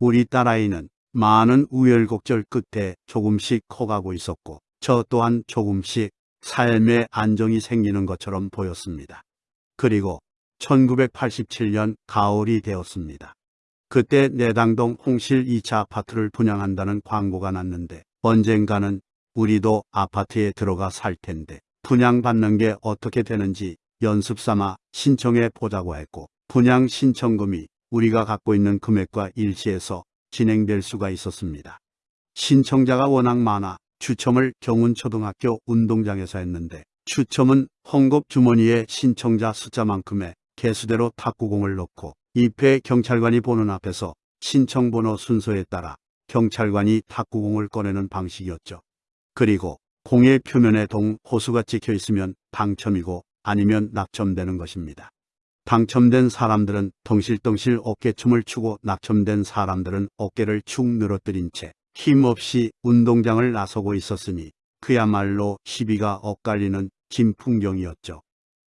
우리 딸아이는 많은 우열곡절 끝에 조금씩 커가고 있었고 저 또한 조금씩 삶의 안정이 생기는 것처럼 보였습니다. 그리고 1987년 가을이 되었습니다. 그때 내당동 홍실 2차 아파트를 분양한다는 광고가 났는데 언젠가는 우리도 아파트에 들어가 살 텐데 분양받는 게 어떻게 되는지 연습 삼아 신청해 보자고 했고 분양 신청금이 우리가 갖고 있는 금액과 일치해서 진행될 수가 있었습니다. 신청자가 워낙 많아 추첨을 경운초등학교 운동장에서 했는데 추첨은 헝겊 주머니에 신청자 숫자만큼의 개수대로 탁구공을 넣고 입회 경찰관이 보는 앞에서 신청번호 순서에 따라 경찰관이 탁구공을 꺼내는 방식이었죠. 그리고 공의 표면에 동 호수가 찍혀 있으면 당첨이고 아니면 낙첨되는 것입니다. 당첨된 사람들은 덩실덩실 어깨춤을 추고 낙첨된 사람들은 어깨를 축 늘어뜨린 채 힘없이 운동장을 나서고 있었으니 그야말로 시비가 엇갈리는 진풍경이었죠.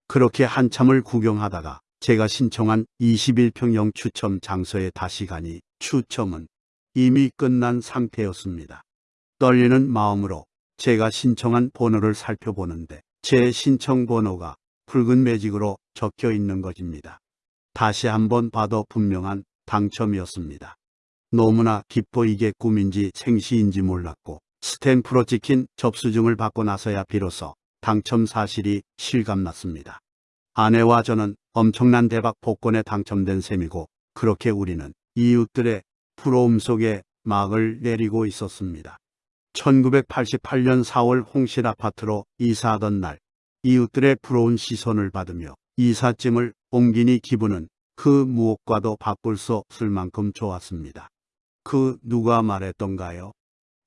그렇게 한참을 구경하다가 제가 신청한 21평형 추첨 장소에 다시 가니 추첨은 이미 끝난 상태였습니다. 떨리는 마음으로 제가 신청한 번호를 살펴보는데 제 신청 번호가 붉은 매직으로 적혀 있는 것입니다. 다시 한번 봐도 분명한 당첨이었습니다. 너무나 기뻐 이게 꿈인지 생시인지 몰랐고 스탬프로 찍힌 접수증을 받고 나서야 비로소 당첨 사실이 실감났습니다. 아내와 저는 엄청난 대박 복권에 당첨된 셈이고 그렇게 우리는 이웃들의 부러움 속에 막을 내리고 있었습니다. 1988년 4월 홍실 아파트로 이사하던 날 이웃들의 부러운 시선을 받으며 이삿짐을 옮기니 기분은 그 무엇과도 바꿀 수 없을 만큼 좋았습니다. 그 누가 말했던가요?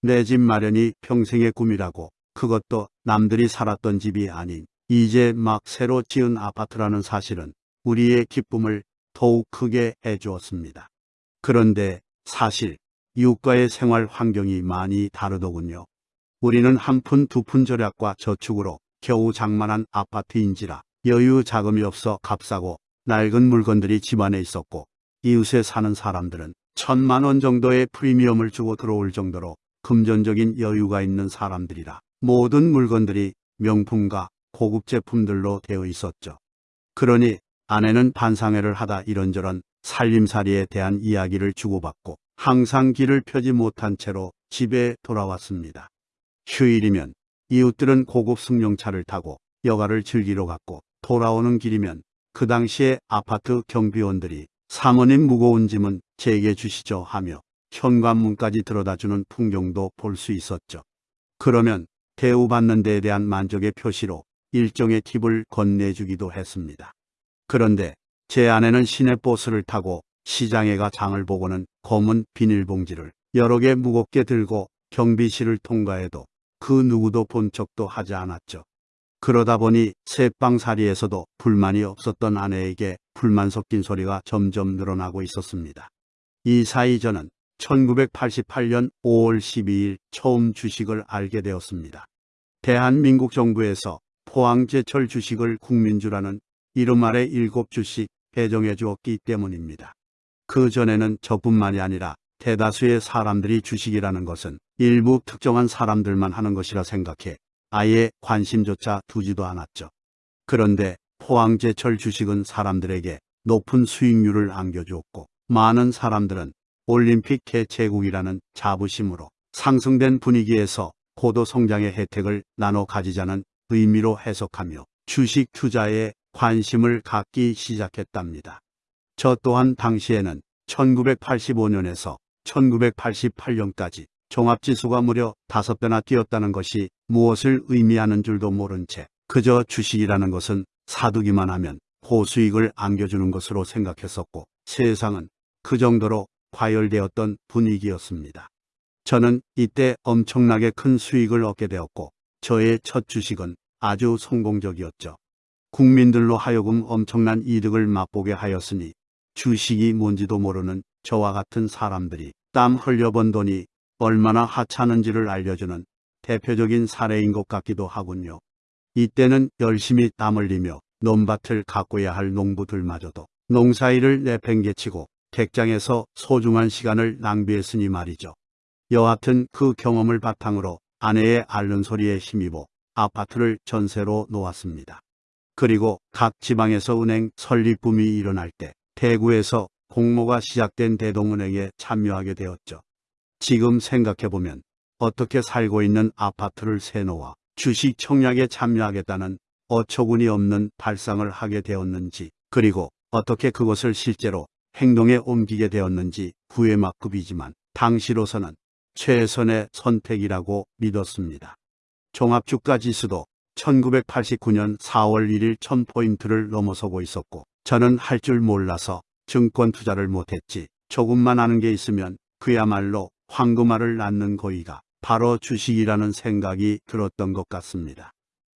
내 집 마련이 평생의 꿈이라고 그것도 남들이 살았던 집이 아닌 이제 막 새로 지은 아파트라는 사실은 우리의 기쁨을 더욱 크게 해주었습니다. 그런데 사실 이웃과의 생활 환경이 많이 다르더군요. 우리는 한 푼 두 푼 절약과 저축으로 겨우 장만한 아파트인지라 여유 자금이 없어 값싸고 낡은 물건들이 집안에 있었고 이웃에 사는 사람들은 천만 원 정도의 프리미엄을 주고 들어올 정도로 금전적인 여유가 있는 사람들이라 모든 물건들이 명품과 고급 제품들로 되어 있었죠. 그러니 아내는 반상회를 하다 이런저런 살림살이에 대한 이야기를 주고받고 항상 길을 펴지 못한 채로 집에 돌아왔습니다. 휴일이면 이웃들은 고급 승용차를 타고 여가를 즐기러 갔고 돌아오는 길이면 그 당시에 아파트 경비원들이 사모님 무거운 짐은 제게 주시죠 하며 현관문까지 들어다주는 풍경도 볼 수 있었죠. 그러면 대우받는 데에 대한 만족의 표시로 일종의 팁을 건네주기도 했습니다. 그런데 제 아내는 시내버스를 타고 시장에 가 장을 보고는 검은 비닐봉지를 여러 개 무겁게 들고 경비실을 통과해도 그 누구도 본 척도 하지 않았죠. 그러다 보니 새빵살이에서도 불만이 없었던 아내에게 불만 섞인 소리가 점점 늘어나고 있었습니다. 이 사이 저는 1988년 5월 12일 처음 주식을 알게 되었습니다. 대한민국 정부에서 포항제철 주식을 국민주라는 이름 아래 7주씩 배정해 주었기 때문입니다. 그 전에는 저뿐만이 아니라 대다수의 사람들이 주식이라는 것은 일부 특정한 사람들만 하는 것이라 생각해 아예 관심조차 두지도 않았죠. 그런데 포항제철 주식은 사람들에게 높은 수익률을 안겨주었고 많은 사람들은 올림픽 개최국이라는 자부심으로 상승된 분위기에서 고도 성장의 혜택을 나눠 가지자는 의미로 해석하며 주식 투자에 관심을 갖기 시작했답니다. 저 또한 당시에는 1985년에서 1988년까지 종합지수가 무려 5배나 뛰었다는 것이 무엇을 의미하는 줄도 모른 채 그저 주식이라는 것은 사두기만 하면 고수익을 안겨주는 것으로 생각했었고 세상은 그 정도로 과열되었던 분위기였습니다. 저는 이때 엄청나게 큰 수익을 얻게 되었고 저의 첫 주식은 아주 성공적이었죠. 국민들로 하여금 엄청난 이득을 맛보게 하였으니 주식이 뭔지도 모르는 저와 같은 사람들이 땀 흘려번 돈이 얼마나 하찮은지를 알려주는 대표적인 사례인 것 같기도 하군요. 이때는 열심히 땀 흘리며 논밭을 가꿔야 할 농부들마저도 농사일을 내팽개치고 객장에서 소중한 시간을 낭비했으니 말이죠. 여하튼 그 경험을 바탕으로 아내의 앓는 소리에 힘입어 아파트를 전세로 놓았습니다. 그리고 각 지방에서 은행 설립붐이 일어날 때 대구에서 공모가 시작된 대동은행에 참여하게 되었죠. 지금 생각해보면 어떻게 살고 있는 아파트를 세놓아 주식 청약에 참여하겠다는 어처구니 없는 발상을 하게 되었는지 그리고 어떻게 그것을 실제로 행동에 옮기게 되었는지 후회막급이지만 당시로서는 최선의 선택이라고 믿었습니다. 종합주가 지수도 1989년 4월 1일 1000포인트를 넘어서고 있었고 저는 할 줄 몰라서 증권 투자를 못했지 조금만 아는 게 있으면 그야말로 황금알을 낳는 거위가 바로 주식이라는 생각이 들었던 것 같습니다.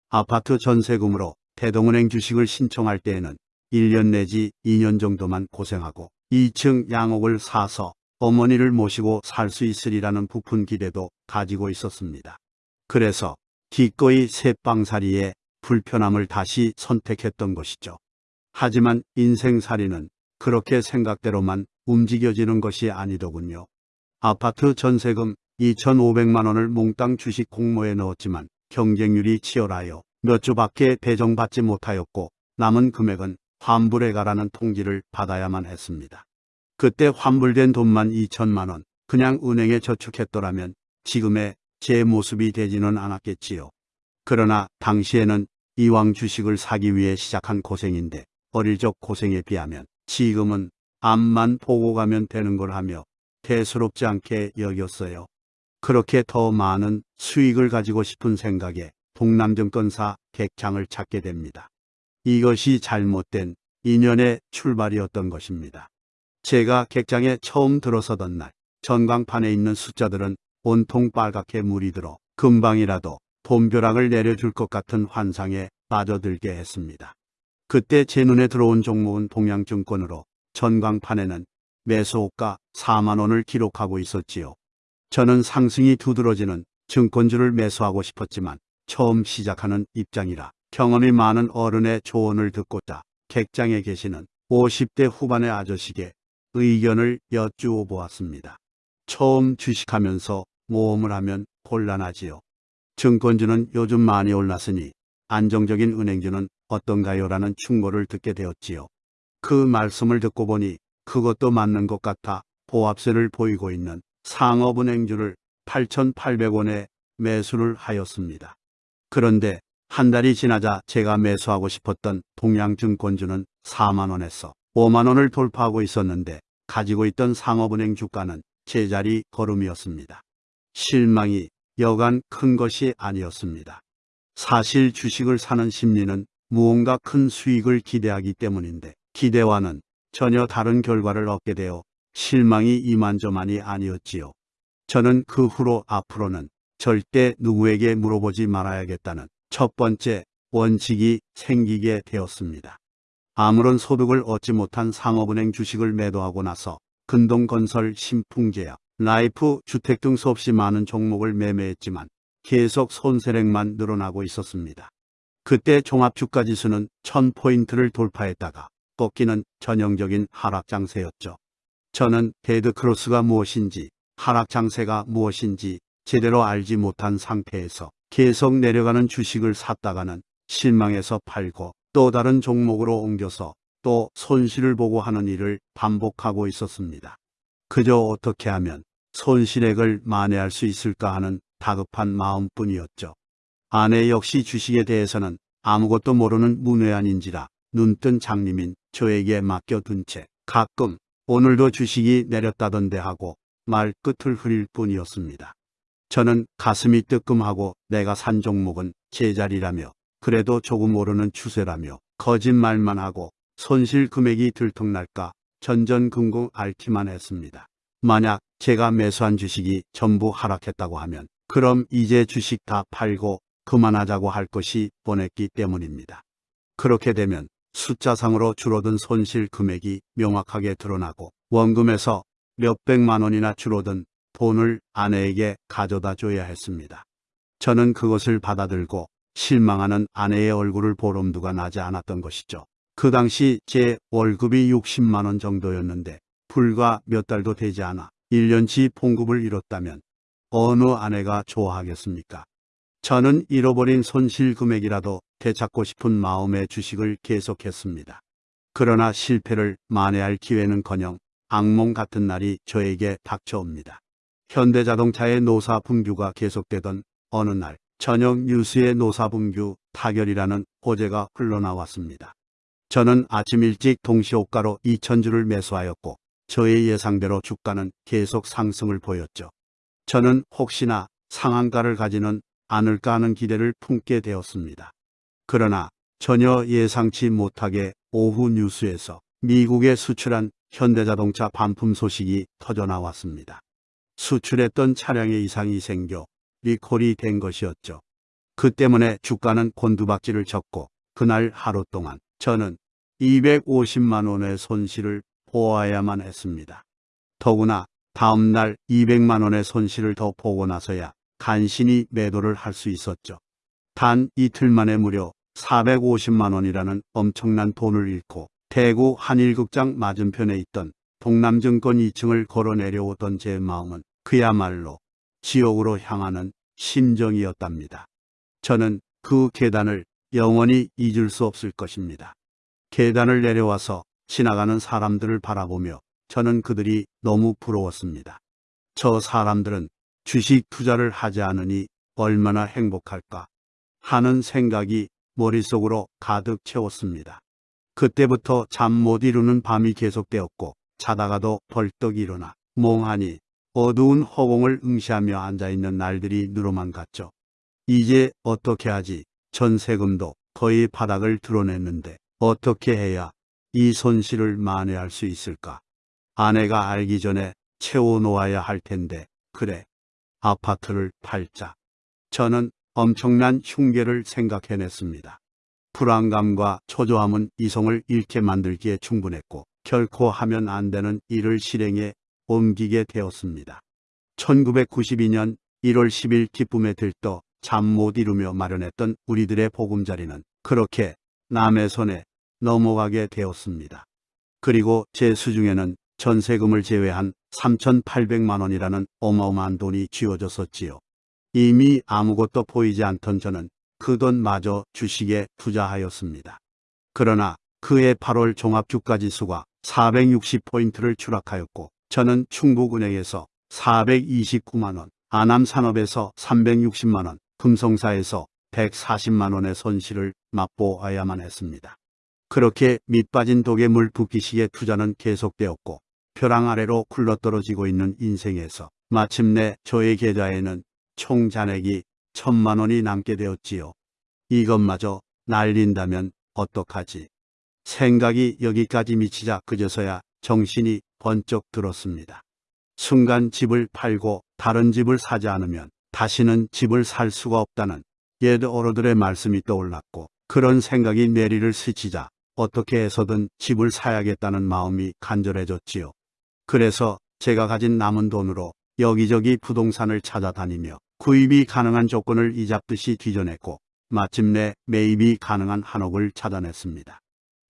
아파트 전세금으로 대동은행 주식을 신청할 때에는 1년 내지 2년 정도만 고생하고 2층 양옥을 사서 어머니를 모시고 살 수 있으리라는 부푼 기대도 가지고 있었습니다. 그래서 기꺼이 새빵살이에 불편함을 다시 선택했던 것이죠. 하지만 인생살이는 그렇게 생각대로만 움직여지는 것이 아니더군요. 아파트 전세금 2,500만 원을 몽땅 주식 공모에 넣었지만 경쟁률이 치열하여 몇 주밖에 배정받지 못하였고 남은 금액은 환불해 가라는 통지를 받아야만 했습니다. 그때 환불된 돈만 2천만 원 그냥 은행에 저축했더라면 지금의 제 모습이 되지는 않았겠지요. 그러나 당시에는 이왕 주식을 사기 위해 시작한 고생인데 어릴 적 고생에 비하면 지금은 앞만 보고 가면 되는 걸 하며 대수롭지 않게 여겼어요. 그렇게 더 많은 수익을 가지고 싶은 생각에 동남증권사 객장을 찾게 됩니다. 이것이 잘못된 인연의 출발이었던 것입니다. 제가 객장에 처음 들어서던 날 전광판에 있는 숫자들은 온통 빨갛게 물이 들어 금방이라도 돈벼락을 내려줄 것 같은 환상에 빠져들게 했습니다. 그때 제 눈에 들어온 종목은 동양증권으로 전광판에는 매수호가 4만원을 기록하고 있었지요. 저는 상승이 두드러지는 증권주를 매수하고 싶었지만 처음 시작하는 입장이라 경험이 많은 어른의 조언을 듣고자 객장에 계시는 50대 후반의 아저씨에게 의견을 여쭈어 보았습니다. 처음 주식하면서 모험을 하면 곤란하지요. 증권주는 요즘 많이 올랐으니 안정적인 은행주는 어떤가요? 라는 충고를 듣게 되었지요. 그 말씀을 듣고 보니 그것도 맞는 것 같아 보합세를 보이고 있는 상업은행주를 8,800원에 매수를 하였습니다. 그런데 한 달이 지나자 제가 매수하고 싶었던 동양증권주는 4만원에서 5만원을 돌파하고 있었는데 가지고 있던 상업은행 주가는 제자리 걸음이었습니다. 실망이 여간 큰 것이 아니었습니다. 사실 주식을 사는 심리는 무언가 큰 수익을 기대하기 때문인데 기대와는 전혀 다른 결과를 얻게 되어 실망이 이만저만이 아니었지요. 저는 그 후로 앞으로는 절대 누구에게 물어보지 말아야겠다는 첫 번째 원칙이 생기게 되었습니다. 아무런 소득을 얻지 못한 상업은행 주식을 매도하고 나서 근동건설, 신풍제약, 라이프, 주택 등 수없이 많은 종목을 매매했지만 계속 손세력만 늘어나고 있었습니다. 그때 종합주가지수는 1000포인트를 돌파했다가 꺾이는 전형적인 하락장세였죠. 저는 데드크로스가 무엇인지 하락장세가 무엇인지 제대로 알지 못한 상태에서 계속 내려가는 주식을 샀다가는 실망해서 팔고 또 다른 종목으로 옮겨서 또 손실을 보고 하는 일을 반복하고 있었습니다. 그저 어떻게 하면 손실액을 만회할 수 있을까 하는 다급한 마음뿐이었죠. 아내 역시 주식에 대해서는 아무것도 모르는 문외한인지라 눈뜬 장님인 저에게 맡겨둔 채 가끔 오늘도 주식이 내렸다던데 하고 말 끝을 흐릴 뿐이었습니다. 저는 가슴이 뜨끔하고 내가 산 종목은 제자리라며 그래도 조금 오르는 추세라며 거짓말만 하고 손실 금액이 들통날까 전전긍긍 앓기만 했습니다. 만약 제가 매수한 주식이 전부 하락했다고 하면 그럼 이제 주식 다 팔고 그만하자고 할 것이 뻔했기 때문입니다. 그렇게 되면 숫자상으로 줄어든 손실 금액이 명확하게 드러나고 원금에서 몇백만 원이나 줄어든 돈을 아내에게 가져다 줘야 했습니다. 저는 그것을 받아들고 실망하는 아내의 얼굴을 볼 엄두가 나지 않았던 것이죠. 그 당시 제 월급이 60만 원 정도였는데 불과 몇 달도 되지 않아 1년치 봉급을 잃었다면 어느 아내가 좋아하겠습니까? 저는 잃어버린 손실 금액이라도 되찾고 싶은 마음의 주식을 계속했습니다. 그러나 실패를 만회할 기회는커녕 악몽 같은 날이 저에게 닥쳐옵니다. 현대자동차의 노사 분규가 계속되던 어느 날 저녁 뉴스의 노사 분규 타결이라는 호재가 흘러나왔습니다. 저는 아침 일찍 동시호가로 2천주를 매수하였고 저의 예상대로 주가는 계속 상승을 보였죠. 저는 혹시나 상한가를 가지는 않을까 하는 기대를 품게 되었습니다. 그러나 전혀 예상치 못하게 오후 뉴스에서 미국에 수출한 현대자동차 반품 소식이 터져 나왔습니다. 수출했던 차량에 이상이 생겨 리콜이 된 것이었죠. 그 때문에 주가는 곤두박질을 쳤고 그날 하루 동안 저는 250만 원의 손실을 보아야만 했습니다. 더구나 다음 날 200만 원의 손실을 더 보고 나서야 간신히 매도를 할 수 있었죠. 단 이틀 만에 무려 450만 원이라는 엄청난 돈을 잃고 대구 한일극장 맞은편에 있던 동남증권 2층을 걸어 내려오던 제 마음은 그야말로 지옥으로 향하는 심정이었답니다. 저는 그 계단을 영원히 잊을 수 없을 것입니다. 계단을 내려와서 지나가는 사람들을 바라보며 저는 그들이 너무 부러웠습니다. 저 사람들은 주식 투자를 하지 않으니 얼마나 행복할까 하는 생각이 머릿속으로 가득 채웠습니다. 그때부터 잠 못 이루는 밤이 계속되었고 자다가도 벌떡 일어나 몽하니 어두운 허공을 응시하며 앉아있는 날들이 누로만 갔죠. 이제 어떻게 하지? 전세금도 거의 바닥을 드러냈는데 어떻게 해야 이 손실을 만회할 수 있을까? 아내가 알기 전에 채워놓아야 할 텐데 그래 아파트를 팔자. 저는 엄청난 흉계를 생각해냈습니다. 불안감과 초조함은 이성을 잃게 만들기에 충분했고 결코 하면 안 되는 일을 실행에 옮기게 되었습니다. 1992년 1월 10일 기쁨에 들떠 잠 못 이루며 마련했던 우리들의 보금자리는 그렇게 남의 손에 넘어가게 되었습니다. 그리고 제 수중에는 전세금을 제외한 3,800만 원이라는 어마어마한 돈이 쥐어졌었지요. 이미 아무것도 보이지 않던 저는 그 돈마저 주식에 투자하였습니다. 그러나 그해 8월 종합주가지수가 460포인트를 추락하였고 저는 충북은행에서 429만원, 아남산업에서 360만원, 금성사에서 140만원의 손실을 맛보아야만 했습니다. 그렇게 밑빠진 독에 물 붓기식의 투자는 계속되었고 벼랑 아래로 굴러떨어지고 있는 인생에서 마침내 저의 계좌에는 총 잔액이 천만 원이 남게 되었지요. 이것마저 날린다면 어떡하지? 생각이 여기까지 미치자 그제서야 정신이 번쩍 들었습니다. 순간 집을 팔고 다른 집을 사지 않으면 다시는 집을 살 수가 없다는 옛 어른들의 말씀이 떠올랐고 그런 생각이 내리를 스치자 어떻게 해서든 집을 사야겠다는 마음이 간절해졌지요. 그래서 제가 가진 남은 돈으로 여기저기 부동산을 찾아다니며 구입이 가능한 조건을 이잡듯이 뒤져냈고 마침내 매입이 가능한 한옥을 찾아냈습니다.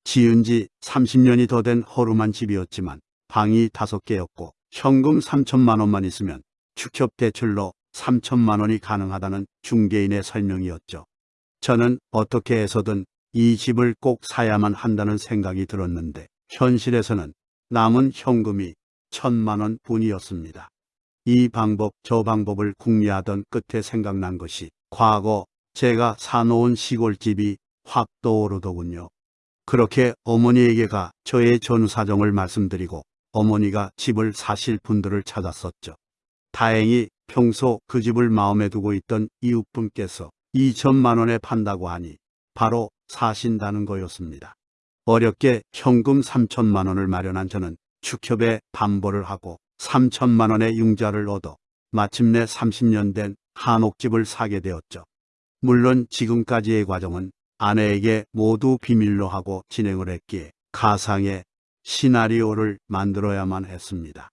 지은 지 30년이 더 된 허름한 집이었지만 방이 다섯 개였고 현금 3천만 원만 있으면 축협 대출로 3천만 원이 가능하다는 중개인의 설명이었죠. 저는 어떻게 해서든 이 집을 꼭 사야만 한다는 생각이 들었는데 현실에서는 남은 현금이 천만 원 뿐이었습니다. 이 방법 저 방법을 궁리하던 끝에 생각난 것이 과거 제가 사놓은 시골집이 확 떠오르더군요. 그렇게 어머니에게 가 저의 전사정을 말씀드리고 어머니가 집을 사실 분들을 찾았었죠. 다행히 평소 그 집을 마음에 두고 있던 이웃분께서 2천만 원에 판다고 하니 바로 사신다는 거였습니다. 어렵게 현금 3천만 원을 마련한 저는 축협에 반보를 하고 3천만 원의 융자를 얻어 마침내 30년 된 한옥집을 사게 되었죠. 물론 지금까지의 과정은 아내에게 모두 비밀로 하고 진행을 했기에 가상의 시나리오를 만들어야만 했습니다.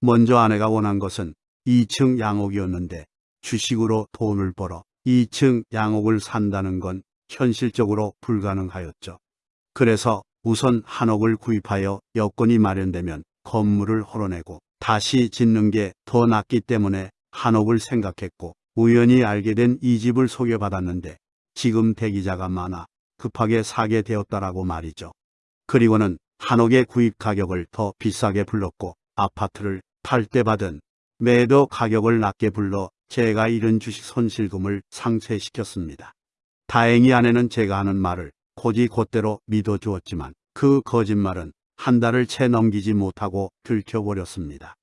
먼저 아내가 원한 것은 2층 양옥이었는데 주식으로 돈을 벌어 2층 양옥을 산다는 건 현실적으로 불가능하였죠. 그래서 우선 한옥을 구입하여 여건이 마련되면 건물을 헐어내고 다시 짓는 게 더 낫기 때문에 한옥을 생각했고 우연히 알게 된 이 집을 소개받았는데 지금 대기자가 많아 급하게 사게 되었다라고 말이죠. 그리고는 한옥의 구입 가격을 더 비싸게 불렀고 아파트를 팔 때 받은 매도 가격을 낮게 불러 제가 잃은 주식 손실금을 상쇄시켰습니다. 다행히 아내는 제가 하는 말을 고지곧대로 믿어주었지만 그 거짓말은 한 달을 채 넘기지 못하고 들켜버렸습니다.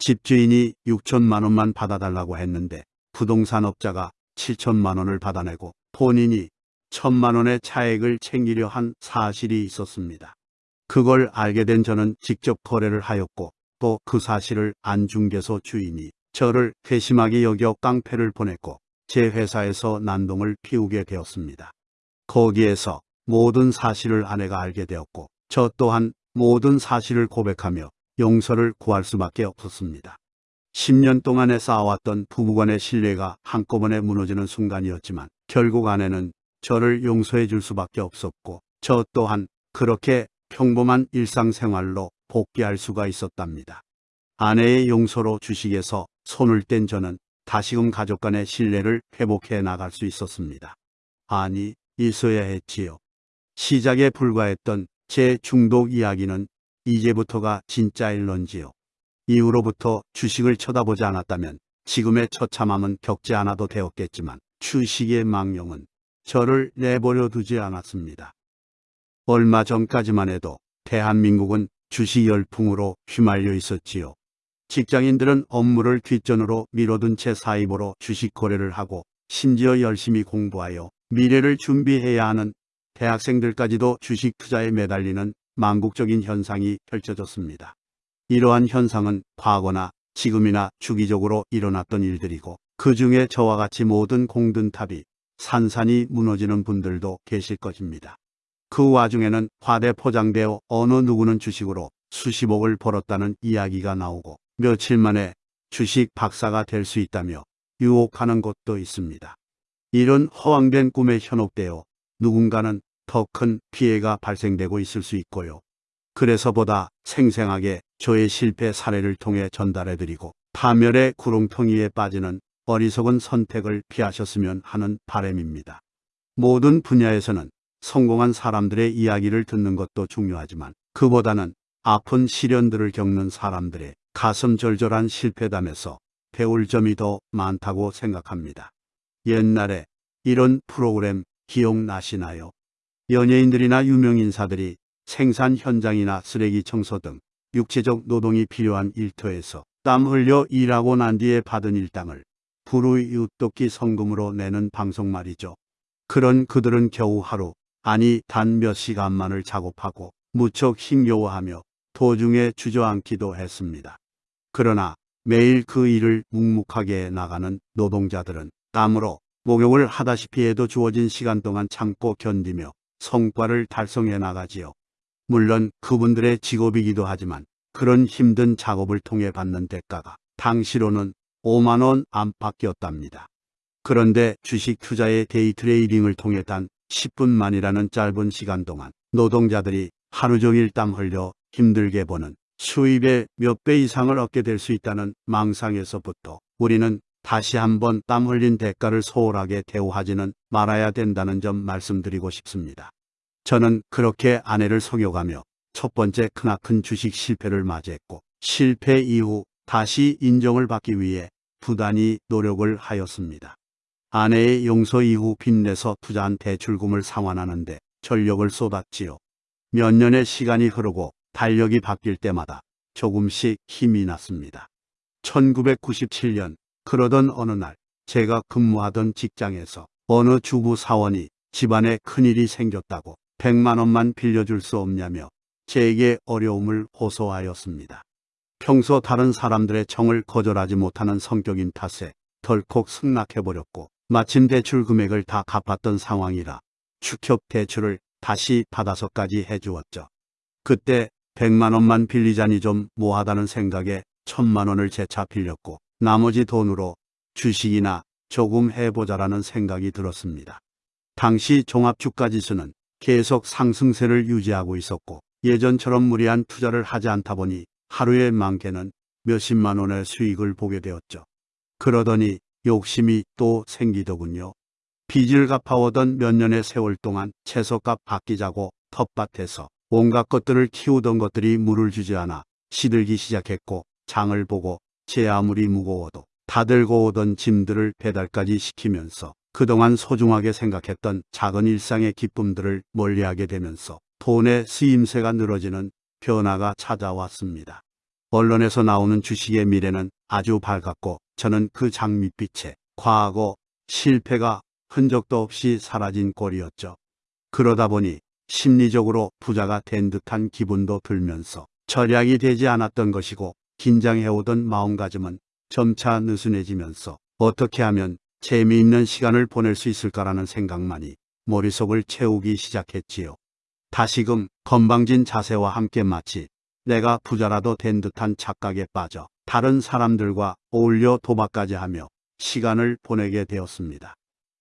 집주인이 6천만 원만 받아달라고 했는데 부동산업자가 7천만 원을 받아내고 본인이 천만 원의 차액을 챙기려 한 사실이 있었습니다. 그걸 알게 된 저는 직접 거래를 하였고 또 그 사실을 안중개소 주인이 저를 괘씸하게 여겨 깡패를 보냈고 제 회사에서 난동을 피우게 되었습니다. 거기에서 모든 사실을 아내가 알게 되었고 저 또한 모든 사실을 고백하며 용서를 구할 수밖에 없었습니다. 10년 동안에 쌓아왔던 부부간의 신뢰가 한꺼번에 무너지는 순간이었지만 결국 아내는 저를 용서해 줄 수밖에 없었고 저 또한 그렇게 평범한 일상생활로 복귀할 수가 있었답니다. 아내의 용서로 주식에서 손을 뗀 저는 다시금 가족 간의 신뢰를 회복해 나갈 수 있었습니다. 아니, 있어야 했지요. 시작에 불과했던 제 중독 이야기는 이제부터가 진짜일런지요. 이후로부터 주식을 쳐다보지 않았다면 지금의 처참함은 겪지 않아도 되었겠지만 주식의 망령은 저를 내버려 두지 않았습니다. 얼마 전까지만 해도 대한민국은 주식 열풍으로 휘말려 있었지요. 직장인들은 업무를 뒷전으로 미뤄둔 채 사입으로 주식 거래를 하고 심지어 열심히 공부하여 미래를 준비해야 하는 대학생들까지도 주식 투자에 매달리는 망국적인 현상이 펼쳐졌습니다. 이러한 현상은 과거나 지금이나 주기적으로 일어났던 일들이고 그 중에 저와 같이 모든 공든탑이 산산이 무너지는 분들도 계실 것입니다. 그 와중에는 화대 포장되어 어느 누구는 주식으로 수십억을 벌었다는 이야기가 나오고 며칠 만에 주식 박사가 될 수 있다며 유혹하는 곳도 있습니다. 이런 허황된 꿈에 현혹되어 누군가는 더 큰 피해가 발생되고 있을 수 있고요. 그래서 보다 생생하게 저의 실패 사례를 통해 전달해드리고 파멸의 구렁텅이에 빠지는 어리석은 선택을 피하셨으면 하는 바람입니다. 모든 분야에서는 성공한 사람들의 이야기를 듣는 것도 중요하지만 그보다는 아픈 시련들을 겪는 사람들의 가슴 절절한 실패담에서 배울 점이 더 많다고 생각합니다. 옛날에 이런 프로그램 기억나시나요? 연예인들이나 유명인사들이 생산 현장이나 쓰레기 청소 등 육체적 노동이 필요한 일터에서 땀 흘려 일하고 난 뒤에 받은 일당을 불우이웃돕기 성금으로 내는 방송 말이죠. 그런 그들은 겨우 하루, 아니 단 몇 시간만을 작업하고 무척 힘겨워하며 도중에 주저앉기도 했습니다. 그러나 매일 그 일을 묵묵하게 나가는 노동자들은 땀으로 목욕을 하다시피 해도 주어진 시간 동안 참고 견디며 성과를 달성해 나가지요. 물론 그분들의 직업이기도 하지만 그런 힘든 작업을 통해 받는 대가가 당시로는 5만 원 안팎이었답니다. 그런데 주식 투자의 데이 트레이딩을 통해 단 10분만이라는 짧은 시간 동안 노동자들이 하루 종일 땀 흘려 힘들게 버는 수입의 몇 배 이상을 얻게 될 수 있다는 망상에서부터 우리는 다시 한번 땀 흘린 대가를 소홀하게 대우하지는 말아야 된다는 점 말씀드리고 싶습니다. 저는 그렇게 아내를 속여가며 첫 번째 크나큰 주식 실패를 맞이했고 실패 이후 다시 인정을 받기 위해 부단히 노력을 하였습니다. 아내의 용서 이후 빚내서 투자한 대출금을 상환하는데 전력을 쏟았지요. 몇 년의 시간이 흐르고 달력이 바뀔 때마다 조금씩 힘이 났습니다. 1997년 그러던 어느 날 제가 근무하던 직장에서 어느 주부 사원이 집안에 큰일이 생겼다고 100만 원만 빌려줄 수 없냐며 제게 어려움을 호소하였습니다. 평소 다른 사람들의 정을 거절하지 못하는 성격인 탓에 덜컥 승낙해버렸고 마침 대출 금액을 다 갚았던 상황이라 축협 대출을 다시 받아서까지 해주었죠. 그때 100만 원만 빌리자니 좀 뭐하다는 생각에 천만 원을 재차 빌렸고 나머지 돈으로 주식이나 조금 해보자라는 생각이 들었습니다. 당시 종합주가지수는 계속 상승세를 유지하고 있었고 예전처럼 무리한 투자를 하지 않다 보니 하루에 많게는 몇십만 원의 수익을 보게 되었죠. 그러더니 욕심이 또 생기더군요. 빚을 갚아오던 몇 년의 세월 동안 채소값 아끼자고 텃밭에서 온갖 것들을 키우던 것들이 물을 주지 않아 시들기 시작했고 장을 보고 제 아무리 무거워도 다 들고 오던 짐들을 배달까지 시키면서 그동안 소중하게 생각했던 작은 일상의 기쁨들을 멀리하게 되면서 돈의 쓰임새가 늘어지는 변화가 찾아왔습니다. 언론에서 나오는 주식의 미래는 아주 밝았고 저는 그 장밋빛에 과거 실패가 흔적도 없이 사라진 꼴이었죠. 그러다 보니 심리적으로 부자가 된 듯한 기분도 들면서 절약이 되지 않았던 것이고 긴장해오던 마음가짐은 점차 느슨해지면서 어떻게 하면 재미있는 시간을 보낼 수 있을까라는 생각만이 머릿속을 채우기 시작했지요. 다시금 건방진 자세와 함께 마치 내가 부자라도 된 듯한 착각에 빠져 다른 사람들과 어울려 도박까지 하며 시간을 보내게 되었습니다.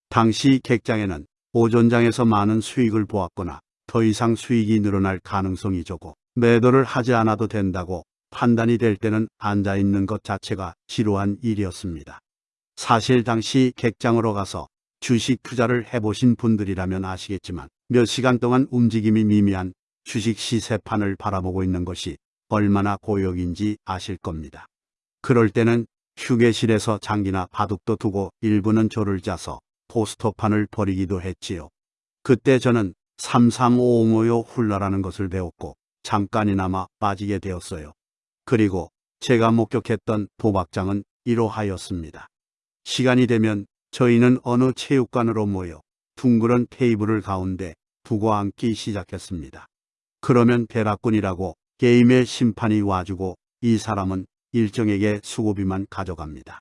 당시 객장에는 오전장에서 많은 수익을 보았거나 더 이상 수익이 늘어날 가능성이 적고 매도를 하지 않아도 된다고 판단이 될 때는 앉아 있는 것 자체가 지루한 일이었습니다. 사실 당시 객장으로 가서 주식 투자를 해보신 분들이라면 아시겠지만 몇 시간 동안 움직임이 미미한 주식 시세판을 바라보고 있는 것이 얼마나 고역인지 아실 겁니다. 그럴 때는 휴게실에서 장기나 바둑도 두고 일부는 조를 짜서 포스터판을 버리기도 했지요. 그때 저는 33555요 훌라라는 것을 배웠고 잠깐이나마 빠지게 되었어요. 그리고 제가 목격했던 도박장은 이러하였습니다. 시간이 되면 저희는 어느 체육관으로 모여 둥그런 테이블을 가운데 두고 앉기 시작했습니다. 그러면 베라꾼이라고 게임의 심판이 와주고 이 사람은 일정에게 수고비만 가져갑니다.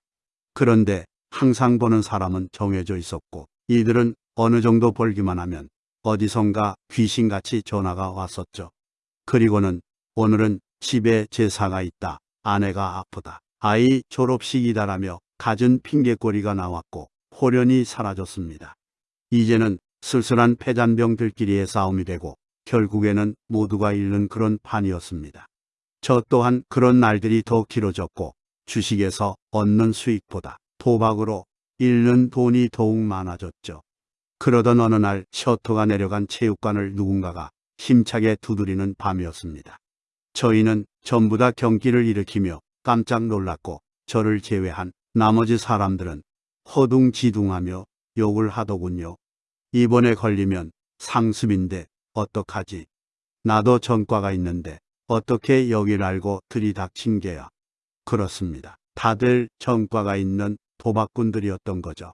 그런데 항상 보는 사람은 정해져 있었고 이들은 어느 정도 벌기만 하면 어디선가 귀신같이 전화가 왔었죠. 그리고는 오늘은 집에 제사가 있다. 아내가 아프다. 아이 졸업식이다라며 갖은 핑계거리가 나왔고 홀연히 사라졌습니다. 이제는 쓸쓸한 패잔병들끼리의 싸움이 되고 결국에는 모두가 잃는 그런 판이었습니다. 저 또한 그런 날들이 더 길어졌고 주식에서 얻는 수익보다 도박으로 잃는 돈이 더욱 많아졌죠. 그러던 어느 날 셔터가 내려간 체육관을 누군가가 힘차게 두드리는 밤이었습니다. 저희는 전부 다 경기를 일으키며 깜짝 놀랐고 저를 제외한 나머지 사람들은 허둥지둥하며 욕을 하더군요. 이번에 걸리면 상습인데 어떡하지? 나도 전과가 있는데 어떻게 여길 알고 들이닥친 게야? 그렇습니다. 다들 전과가 있는 도박꾼들이었던 거죠.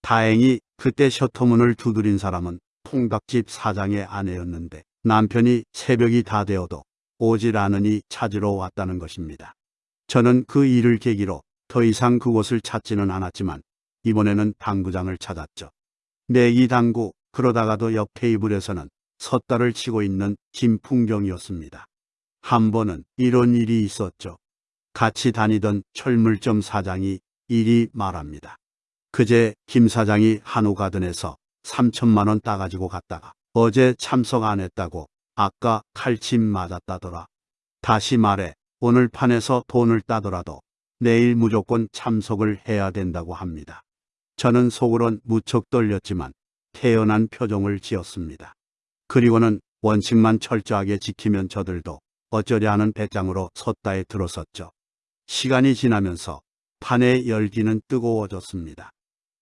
다행히 그때 셔터문을 두드린 사람은 통닭집 사장의 아내였는데 남편이 새벽이 다 되어도 오질 않으니 찾으러 왔다는 것입니다. 저는 그 일을 계기로 더 이상 그곳을 찾지는 않았지만 이번에는 당구장을 찾았죠. 내기 당구 그러다가도 옆 테이블에서는 섰다를 치고 있는 김풍경이었습니다. 한 번은 이런 일이 있었죠. 같이 다니던 철물점 사장이 이리 말합니다. 그제 김 사장이 한우 가든에서 3천만 원 따가지고 갔다가 어제 참석 안 했다고 아까 칼침 맞았다더라. 다시 말해 오늘 판에서 돈을 따더라도 내일 무조건 참석을 해야 된다고 합니다. 저는 속으론 무척 떨렸지만 태연한 표정을 지었습니다. 그리고는 원칙만 철저하게 지키면 저들도 어쩌려 하는 배짱으로 섰다에 들어섰죠. 시간이 지나면서 판의 열기는 뜨거워졌습니다.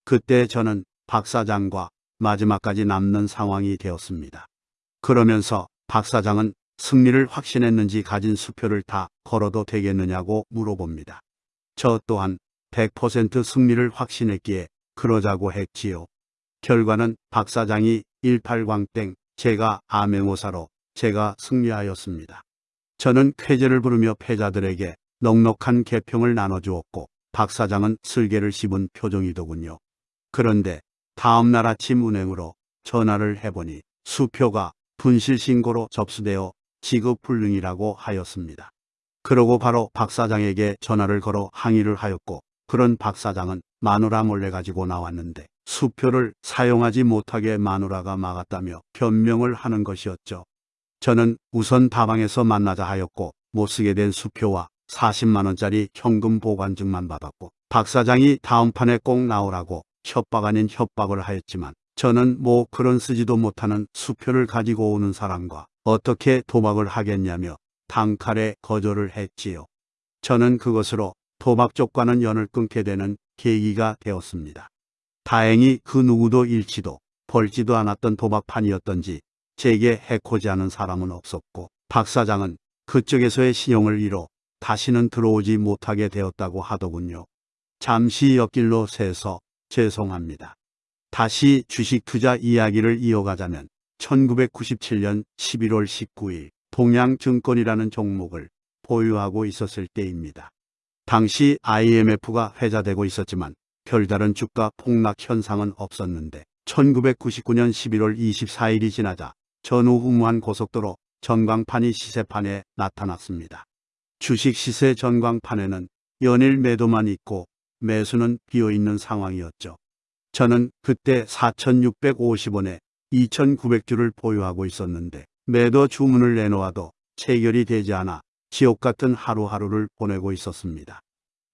그때 저는 박 사장과 마지막까지 남는 상황이 되었습니다. 그러면서 박 사장은 승리를 확신했는지 가진 수표를 다 걸어도 되겠느냐고 물어봅니다. 저 또한 100% 승리를 확신했기에 그러자고 했지요. 결과는 박 사장이 18광땡, 제가 암행오사로 제가 승리하였습니다. 저는 쾌제를 부르며 패자들에게 넉넉한 개평을 나눠주었고 박 사장은 슬개를 씹은 표정이더군요. 그런데 다음 날 아침 은행으로 전화를 해보니 수표가 분실 신고로 접수되어 지급 불능이라고 하였습니다. 그러고 바로 박 사장에게 전화를 걸어 항의를 하였고 그런 박 사장은 마누라 몰래 가지고 나왔는데 수표를 사용하지 못하게 마누라가 막았다며 변명을 하는 것이었죠. 저는 우선 다방에서 만나자 하였고 못 쓰게 된 수표와 40만원짜리 현금 보관증만 받았고 박 사장이 다음 판에 꼭 나오라고 협박 아닌 협박을 하였지만 저는 뭐 그런 쓰지도 못하는 수표를 가지고 오는 사람과 어떻게 도박을 하겠냐며 단칼에 거절을 했지요. 저는 그것으로 도박 쪽과는 연을 끊게 되는 계기가 되었습니다. 다행히 그 누구도 잃지도 벌지도 않았던 도박판이었던지 제게 해코지 하는 사람은 없었고 박 사장은 그쪽에서의 신용을 잃어 다시는 들어오지 못하게 되었다고 하더군요. 잠시 옆길로 새서 죄송합니다. 다시 주식 투자 이야기를 이어가자면 1997년 11월 19일 동양증권이라는 종목을 보유하고 있었을 때입니다. 당시 IMF가 회자되고 있었지만 별다른 주가 폭락 현상은 없었는데 1999년 11월 24일이 지나자 전후 후무한 고속도로 전광판이 시세판에 나타났습니다. 주식 시세 전광판에는 연일 매도만 있고 매수는 비어있는 상황이었죠. 저는 그때 4,650원에 2,900주를 보유하고 있었는데 매도 주문을 내놓아도 체결이 되지 않아 지옥 같은 하루하루를 보내고 있었습니다.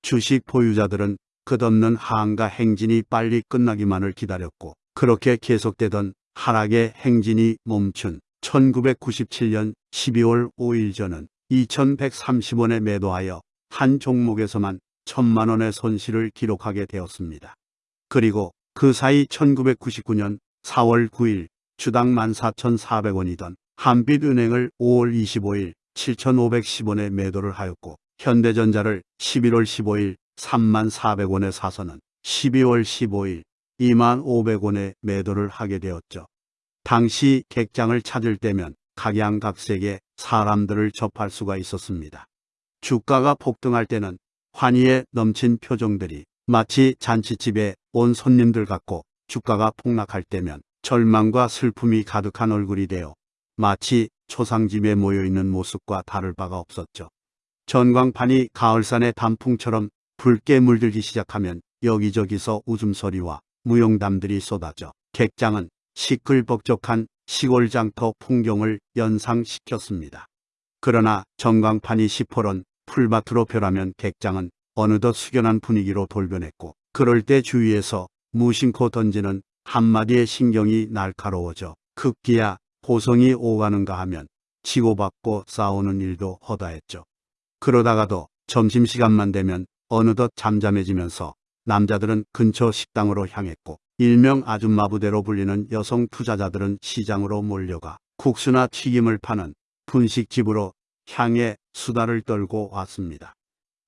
주식 보유자들은 끝없는 하한가 행진이 빨리 끝나기만을 기다렸고 그렇게 계속되던 하락의 행진이 멈춘 1997년 12월 5일 저는 2130원에 매도하여 한 종목에서만 천만 원의 손실을 기록하게 되었습니다. 그리고 그 사이 1999년 4월 9일 주당 14,400원이던 한빛은행을 5월 25일 7,510원에 매도를 하였고 현대전자를 11월 15일 34,400원에 사서는 12월 15일 25,500원에 매도를 하게 되었죠. 당시 객장을 찾을 때면 각양각색의 사람들을 접할 수가 있었습니다. 주가가 폭등할 때는 환희에 넘친 표정들이 마치 잔치집에 온 손님들 같고 주가가 폭락할 때면 절망과 슬픔이 가득한 얼굴이 되어 마치 초상집에 모여있는 모습과 다를 바가 없었죠. 전광판이 가을산의 단풍처럼 붉게 물들기 시작하면 여기저기서 웃음소리와 무용담들이 쏟아져 객장은 시끌벅적한 시골 장터 풍경을 연상시켰습니다. 그러나 전광판이 시퍼런 풀밭으로 변하면 객장은 어느덧 숙연한 분위기로 돌변했고 그럴 때 주위에서 무심코 던지는 한마디의 신경이 날카로워져 급기야 고성이 오가는가 하면 치고받고 싸우는 일도 허다했죠. 그러다가도 점심시간만 되면 어느덧 잠잠해지면서 남자들은 근처 식당으로 향했고 일명 아줌마 부대로 불리는 여성 투자자들은 시장으로 몰려가 국수나 튀김을 파는 분식집으로 향해 수다를 떨고 왔습니다.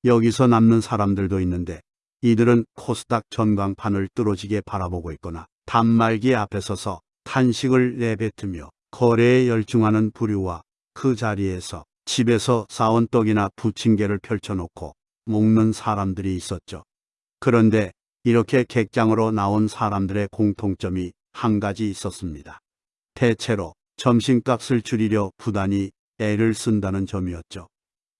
여기서 남는 사람들도 있는데 이들은 코스닥 전광판을 뚫어지게 바라보고 있거나 단말기 앞에 서서 탄식을 내뱉으며 거래에 열중하는 부류와 그 자리에서 집에서 싸온 떡이나 부침개를 펼쳐놓고 먹는 사람들이 있었죠. 그런데 이렇게 객장으로 나온 사람들의 공통점이 한 가지 있었습니다. 대체로 점심값을 줄이려 부단히 애를 쓴다는 점이었죠.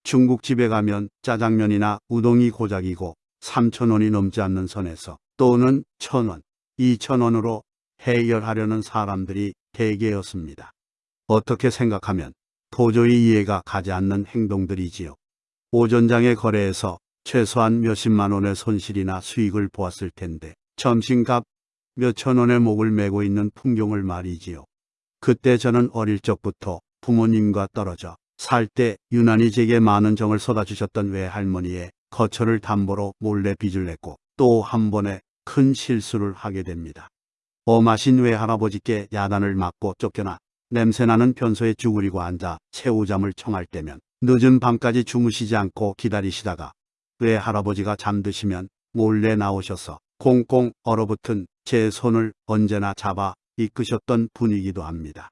중국집에 가면 짜장면이나 우동이 고작이고 3천원이 넘지 않는 선에서 또는 천원, 2천원으로 해결하려는 사람들이 대개였습니다. 어떻게 생각하면 도저히 이해가 가지 않는 행동들이지요. 오전장의 거래에서 최소한 몇십만 원의 손실이나 수익을 보았을 텐데 점심값 몇천 원의 목을 메고 있는 풍경을 말이지요. 그때 저는 어릴 적부터 부모님과 떨어져 살 때 유난히 제게 많은 정을 쏟아주셨던 외할머니의 거처를 담보로 몰래 빚을 냈고 또 한 번에 큰 실수를 하게 됩니다. 엄하신 외할아버지께 야단을 맞고 쫓겨나 냄새나는 변소에 쭈그리고 앉아 새우잠을 청할 때면 늦은 밤까지 주무시지 않고 기다리시다가 외할아버지가 잠드시면 몰래 나오셔서 꽁꽁 얼어붙은 제 손을 언제나 잡아 이끄셨던 분이기도 합니다.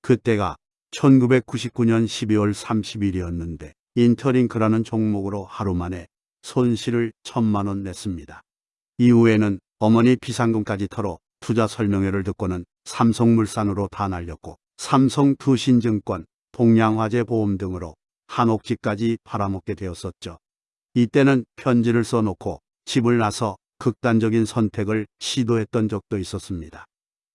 그때가 1999년 12월 30일이었는데 인터링크라는 종목으로 하루 만에 손실을 천만 원 냈습니다. 이후에는 어머니 비상금까지 털어 투자 설명회를 듣고는 삼성물산으로 다 날렸고 삼성투신증권, 동양화재 보험 등으로 한옥집까지 팔아먹게 되었었죠. 이때는 편지를 써놓고 집을 나서 극단적인 선택을 시도했던 적도 있었습니다.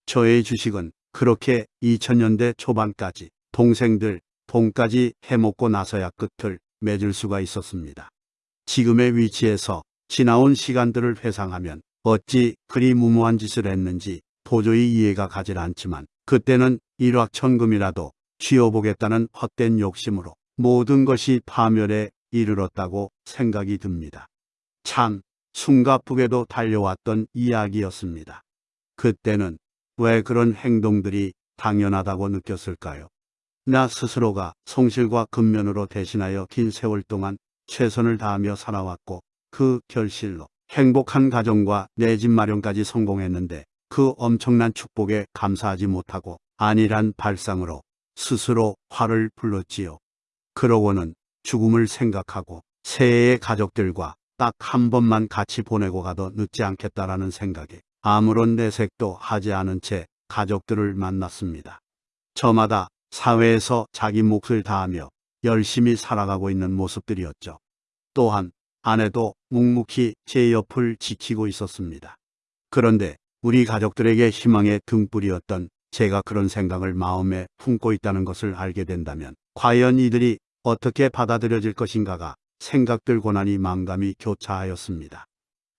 저의 주식은 그렇게 2000년대 초반까지 동생들 돈까지 해먹고 나서야 끝을 맺을 수가 있었습니다. 지금의 위치에서 지나온 시간들을 회상하면 어찌 그리 무모한 짓을 했는지 도저히 이해가 가질 않지만 그때는 일확천금이라도 쥐어보겠다는 헛된 욕심으로 모든 것이 파멸에 이르렀다고 생각이 듭니다. 참 숨가쁘게도 달려왔던 이야기였습니다. 그때는 왜 그런 행동들이 당연하다고 느꼈을까요? 나 스스로가 성실과 근면으로 대신하여 긴 세월 동안 최선을 다하며 살아왔고 그 결실로 행복한 가정과 내 집 마련까지 성공했는데 그 엄청난 축복에 감사하지 못하고 안일한 발상으로 스스로 화를 불렀지요. 그러고는 죽음을 생각하고 새해의 가족들과 딱 한 번만 같이 보내고 가도 늦지 않겠다라는 생각에 아무런 내색도 하지 않은 채 가족들을 만났습니다. 저마다 사회에서 자기 몫을 다하며 열심히 살아가고 있는 모습들이었죠. 또한 아내도 묵묵히 제 옆을 지키고 있었습니다. 그런데 우리 가족들에게 희망의 등불이었던 제가 그런 생각을 마음에 품고 있다는 것을 알게 된다면 과연 이들이 어떻게 받아들여질 것인가가 생각들 고난이 망감이 교차하였습니다.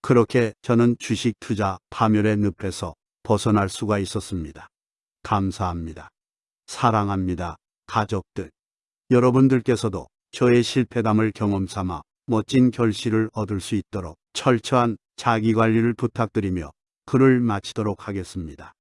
그렇게 저는 주식 투자 파멸의 늪에서 벗어날 수가 있었습니다. 감사합니다. 사랑합니다. 가족들. 여러분들께서도 저의 실패담을 경험 삼아 멋진 결실을 얻을 수 있도록 철저한 자기관리를 부탁드리며 글을 마치도록 하겠습니다.